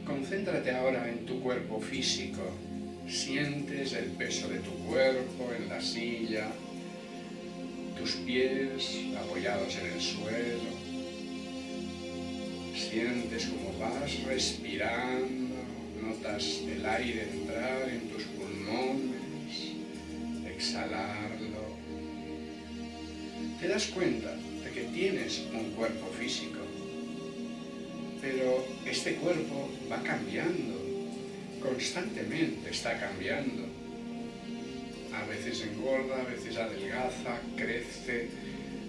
Concéntrate ahora en tu cuerpo físico. Sientes el peso de tu cuerpo en la silla, tus pies apoyados en el suelo. Sientes como vas respirando, notas el aire entrar en tus pulmones, exhalarlo. Te das cuenta de que tienes un cuerpo físico pero este cuerpo va cambiando, constantemente está cambiando. A veces engorda, a veces adelgaza, crece,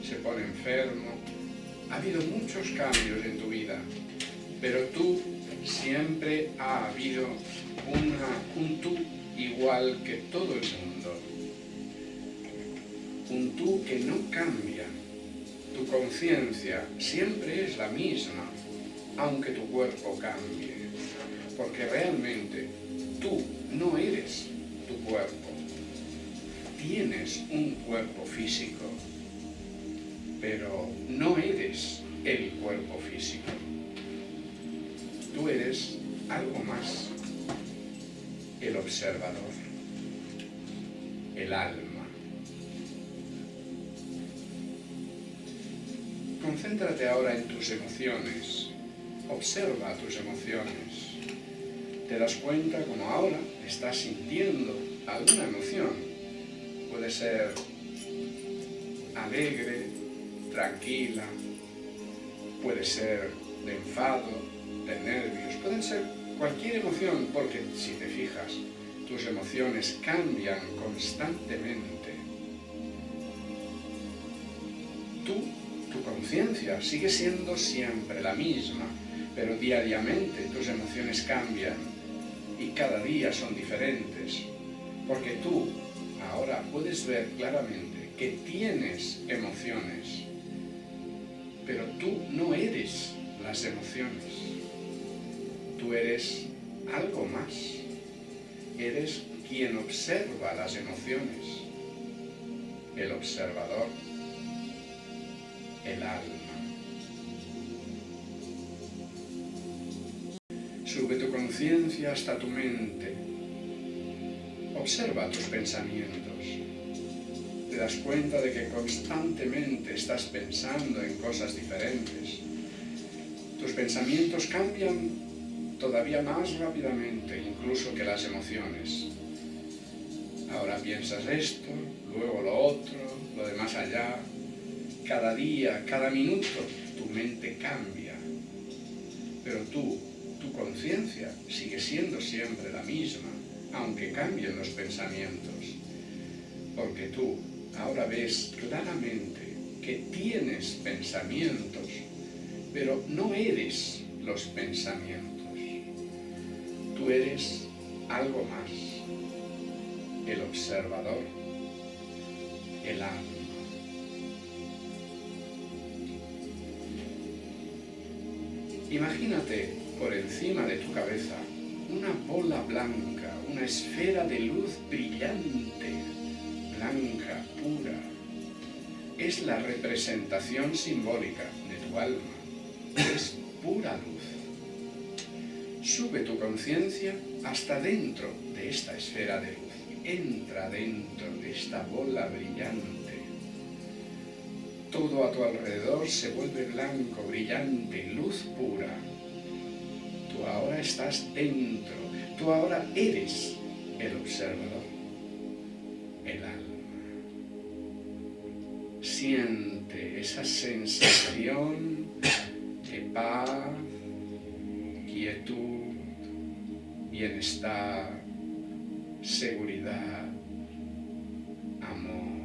se pone enfermo. Ha habido muchos cambios en tu vida, pero tú siempre ha habido un tú igual que todo el mundo. Un tú que no cambia. Tu conciencia siempre es la misma aunque tu cuerpo cambie. Porque realmente tú no eres tu cuerpo. Tienes un cuerpo físico, pero no eres el cuerpo físico. Tú eres algo más, el observador, el alma. Concéntrate ahora en tus emociones Observa tus emociones. Te das cuenta como ahora estás sintiendo alguna emoción. Puede ser alegre, tranquila, puede ser de enfado, de nervios, pueden ser cualquier emoción, porque si te fijas, tus emociones cambian constantemente. Tú, tu conciencia, sigue siendo siempre la misma, pero diariamente tus emociones cambian y cada día son diferentes, porque tú ahora puedes ver claramente que tienes emociones, pero tú no eres las emociones, tú eres algo más, eres quien observa las emociones, el observador, el alma. Sube tu conciencia hasta tu mente. Observa tus pensamientos. Te das cuenta de que constantemente estás pensando en cosas diferentes. Tus pensamientos cambian todavía más rápidamente incluso que las emociones. Ahora piensas esto, luego lo otro, lo de más allá. Cada día, cada minuto, tu mente cambia. Pero tú conciencia sigue siendo siempre la misma, aunque cambien los pensamientos. Porque tú ahora ves claramente que tienes pensamientos, pero no eres los pensamientos. Tú eres algo más, el observador, el alma. Imagínate por encima de tu cabeza una bola blanca, una esfera de luz brillante, blanca, pura. Es la representación simbólica de tu alma, es pura luz. Sube tu conciencia hasta dentro de esta esfera de luz, entra dentro de esta bola brillante. Todo a tu alrededor se vuelve blanco, brillante, luz pura, Tú ahora estás dentro, tú ahora eres el observador, el alma. Siente esa sensación de paz, quietud, bienestar, seguridad, amor.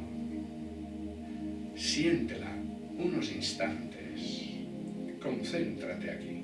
Siéntela unos instantes. Concéntrate aquí.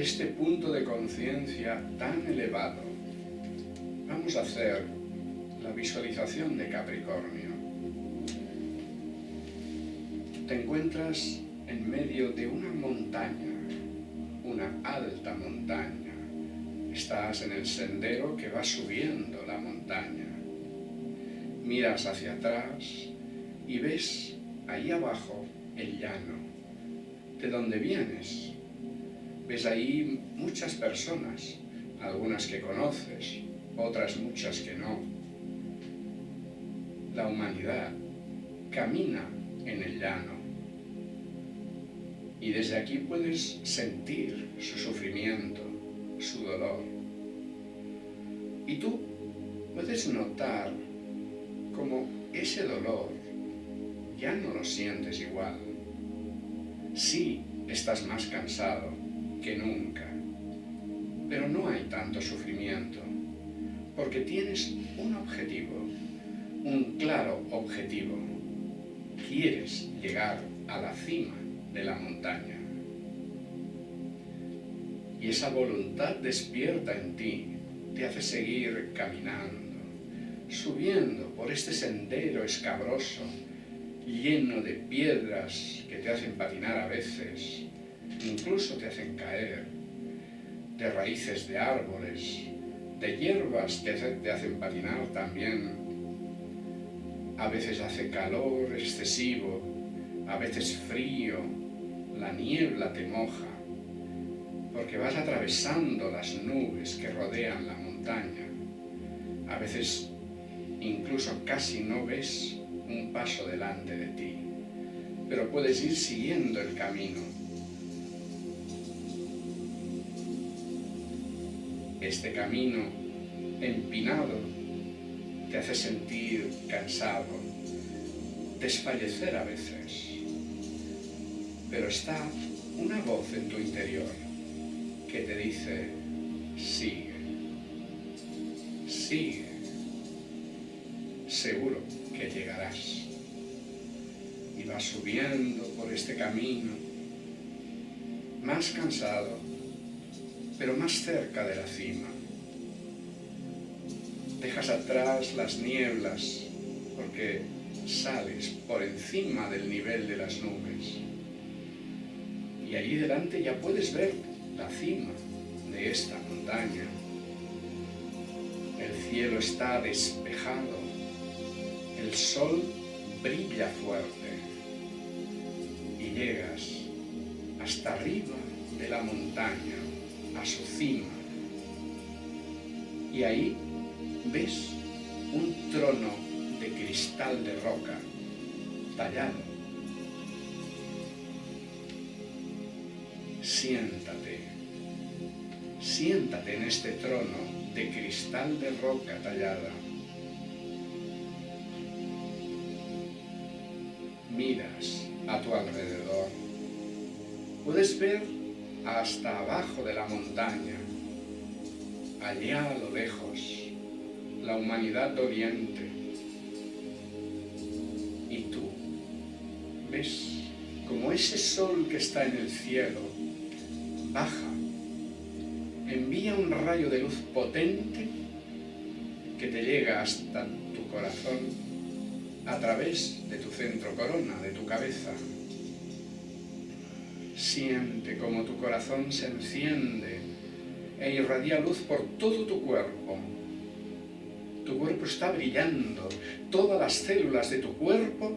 Este punto de conciencia tan elevado, vamos a hacer la visualización de Capricornio. Te encuentras en medio de una montaña, una alta montaña. Estás en el sendero que va subiendo la montaña. Miras hacia atrás y ves ahí abajo el llano, de donde vienes. Ves ahí muchas personas, algunas que conoces, otras muchas que no. La humanidad camina en el llano y desde aquí puedes sentir su sufrimiento, su dolor. Y tú puedes notar como ese dolor ya no lo sientes igual. Sí, estás más cansado que nunca, pero no hay tanto sufrimiento, porque tienes un objetivo, un claro objetivo. Quieres llegar a la cima de la montaña. Y esa voluntad despierta en ti, te hace seguir caminando, subiendo por este sendero escabroso, lleno de piedras que te hacen patinar a veces, incluso te hacen caer, de raíces de árboles, de hierbas que te hacen patinar también. A veces hace calor excesivo, a veces frío, la niebla te moja, porque vas atravesando las nubes que rodean la montaña. A veces incluso casi no ves un paso delante de ti, pero puedes ir siguiendo el camino. Este camino empinado te hace sentir cansado, desfallecer a veces, pero está una voz en tu interior que te dice, sigue, sigue, seguro que llegarás. Y vas subiendo por este camino, más cansado, pero más cerca de la cima. Dejas atrás las nieblas porque sales por encima del nivel de las nubes. Y allí delante ya puedes ver la cima de esta montaña. El cielo está despejado el sol brilla fuerte y llegas hasta arriba de la montaña, a su cima. Y ahí ves un trono de cristal de roca tallado. Siéntate, siéntate en este trono de cristal de roca tallada. miras a tu alrededor, puedes ver hasta abajo de la montaña, allá a lo lejos, la humanidad Oriente. Y tú ves como ese sol que está en el cielo baja, envía un rayo de luz potente que te llega hasta tu corazón a través de tu centro corona, de tu cabeza. Siente como tu corazón se enciende e irradia luz por todo tu cuerpo. Tu cuerpo está brillando, todas las células de tu cuerpo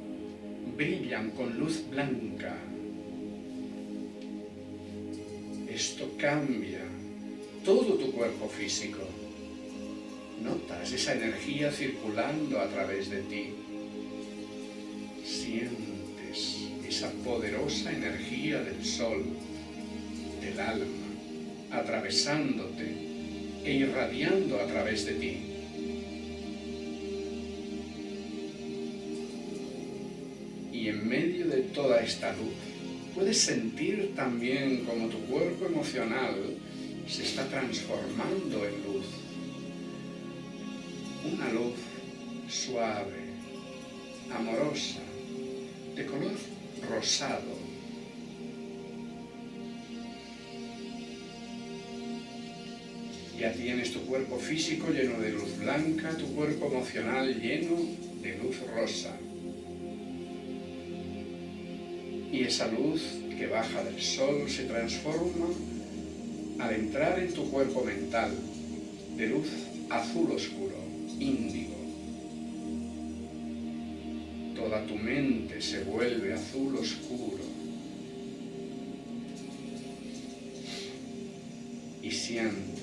brillan con luz blanca. Esto cambia todo tu cuerpo físico. Notas esa energía circulando a través de ti sientes esa poderosa energía del sol, del alma, atravesándote e irradiando a través de ti. Y en medio de toda esta luz, puedes sentir también como tu cuerpo emocional se está transformando en luz. Una luz suave, amorosa, de color rosado. Ya tienes tu cuerpo físico lleno de luz blanca, tu cuerpo emocional lleno de luz rosa. Y esa luz que baja del sol se transforma al entrar en tu cuerpo mental de luz azul oscuro, índigo. Tu mente se vuelve azul oscuro. Y sientes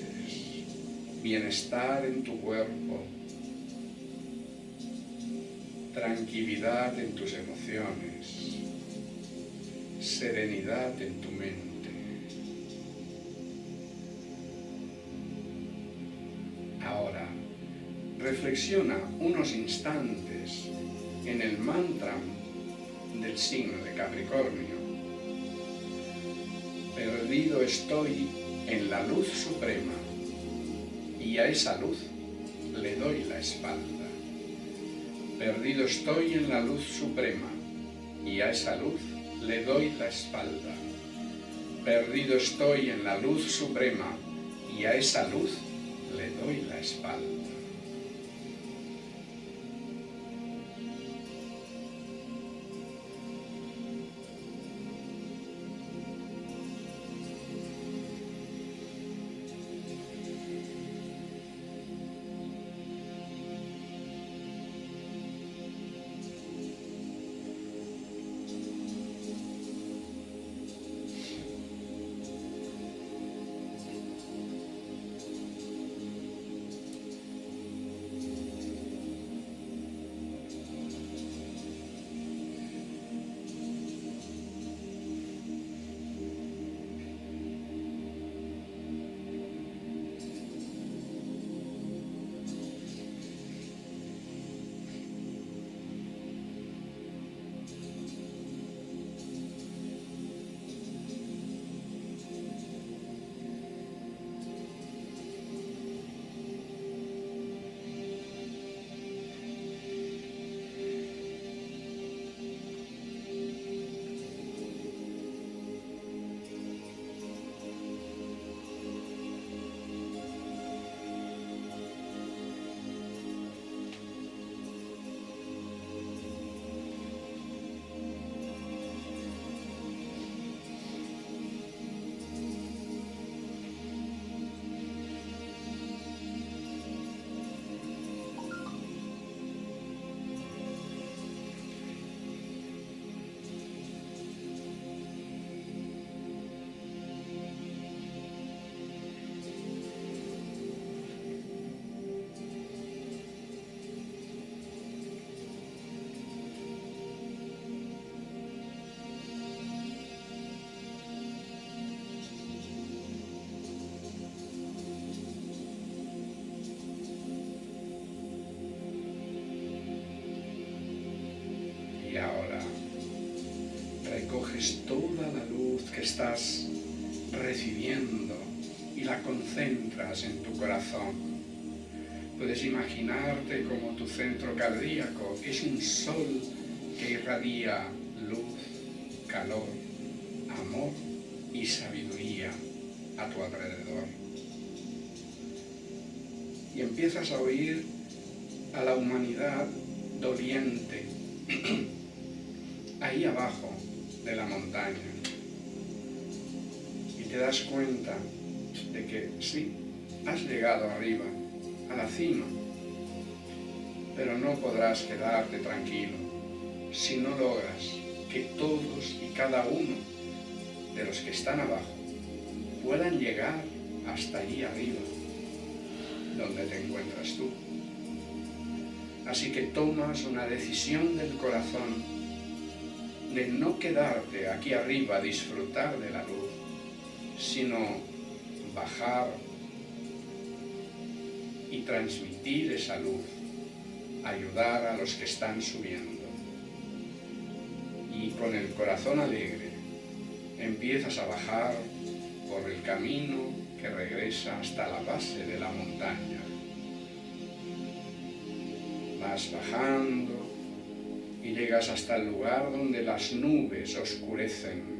bienestar en tu cuerpo, tranquilidad en tus emociones, serenidad en tu mente. Ahora, reflexiona unos instantes en el mantra del signo de Capricornio. Perdido estoy en la luz suprema y a esa luz le doy la espalda. Perdido estoy en la luz suprema y a esa luz le doy la espalda. Perdido estoy en la luz suprema y a esa luz le doy la espalda. Toda la luz que estás recibiendo y la concentras en tu corazón. Puedes imaginarte como tu centro cardíaco es un sol que irradia luz, calor, amor y sabiduría a tu alrededor. Y empiezas a oír a la humanidad doliente ahí abajo te das cuenta de que sí, has llegado arriba, a la cima, pero no podrás quedarte tranquilo si no logras que todos y cada uno de los que están abajo puedan llegar hasta allí arriba, donde te encuentras tú. Así que tomas una decisión del corazón de no quedarte aquí arriba a disfrutar de la luz, sino bajar y transmitir esa luz, ayudar a los que están subiendo. Y con el corazón alegre empiezas a bajar por el camino que regresa hasta la base de la montaña. Vas bajando, y llegas hasta el lugar donde las nubes oscurecen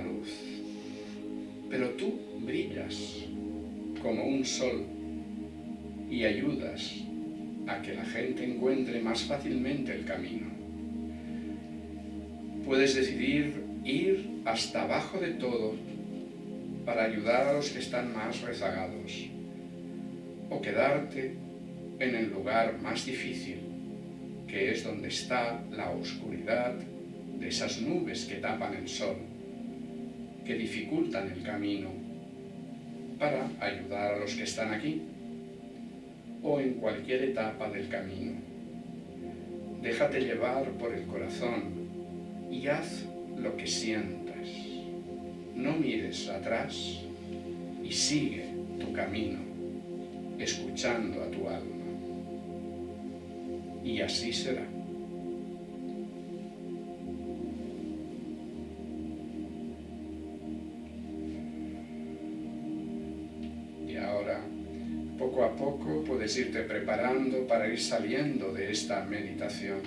luz. Pero tú brillas como un sol y ayudas a que la gente encuentre más fácilmente el camino. Puedes decidir ir hasta abajo de todo para ayudar a los que están más rezagados o quedarte en el lugar más difícil, que es donde está la oscuridad de esas nubes que tapan el sol, que dificultan el camino, para ayudar a los que están aquí o en cualquier etapa del camino. Déjate llevar por el corazón y haz lo que sientas. No mires atrás y sigue tu camino, escuchando a tu alma. Y así será. Irte preparando para ir saliendo de esta meditación.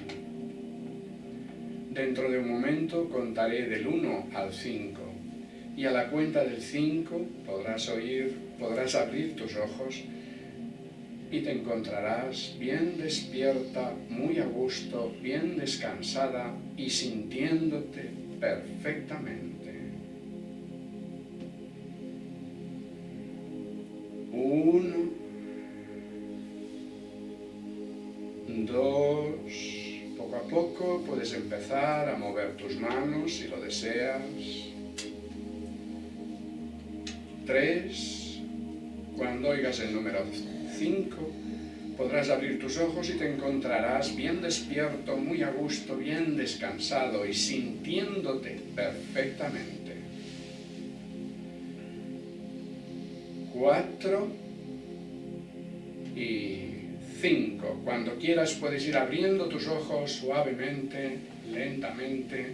Dentro de un momento contaré del 1 al 5 y a la cuenta del 5 podrás oír, podrás abrir tus ojos y te encontrarás bien despierta, muy a gusto, bien descansada y sintiéndote perfectamente. Uno, puedes empezar a mover tus manos si lo deseas. Tres, cuando oigas el número cinco, podrás abrir tus ojos y te encontrarás bien despierto, muy a gusto, bien descansado y sintiéndote perfectamente. Cuatro 5. Cuando quieras puedes ir abriendo tus ojos suavemente, lentamente,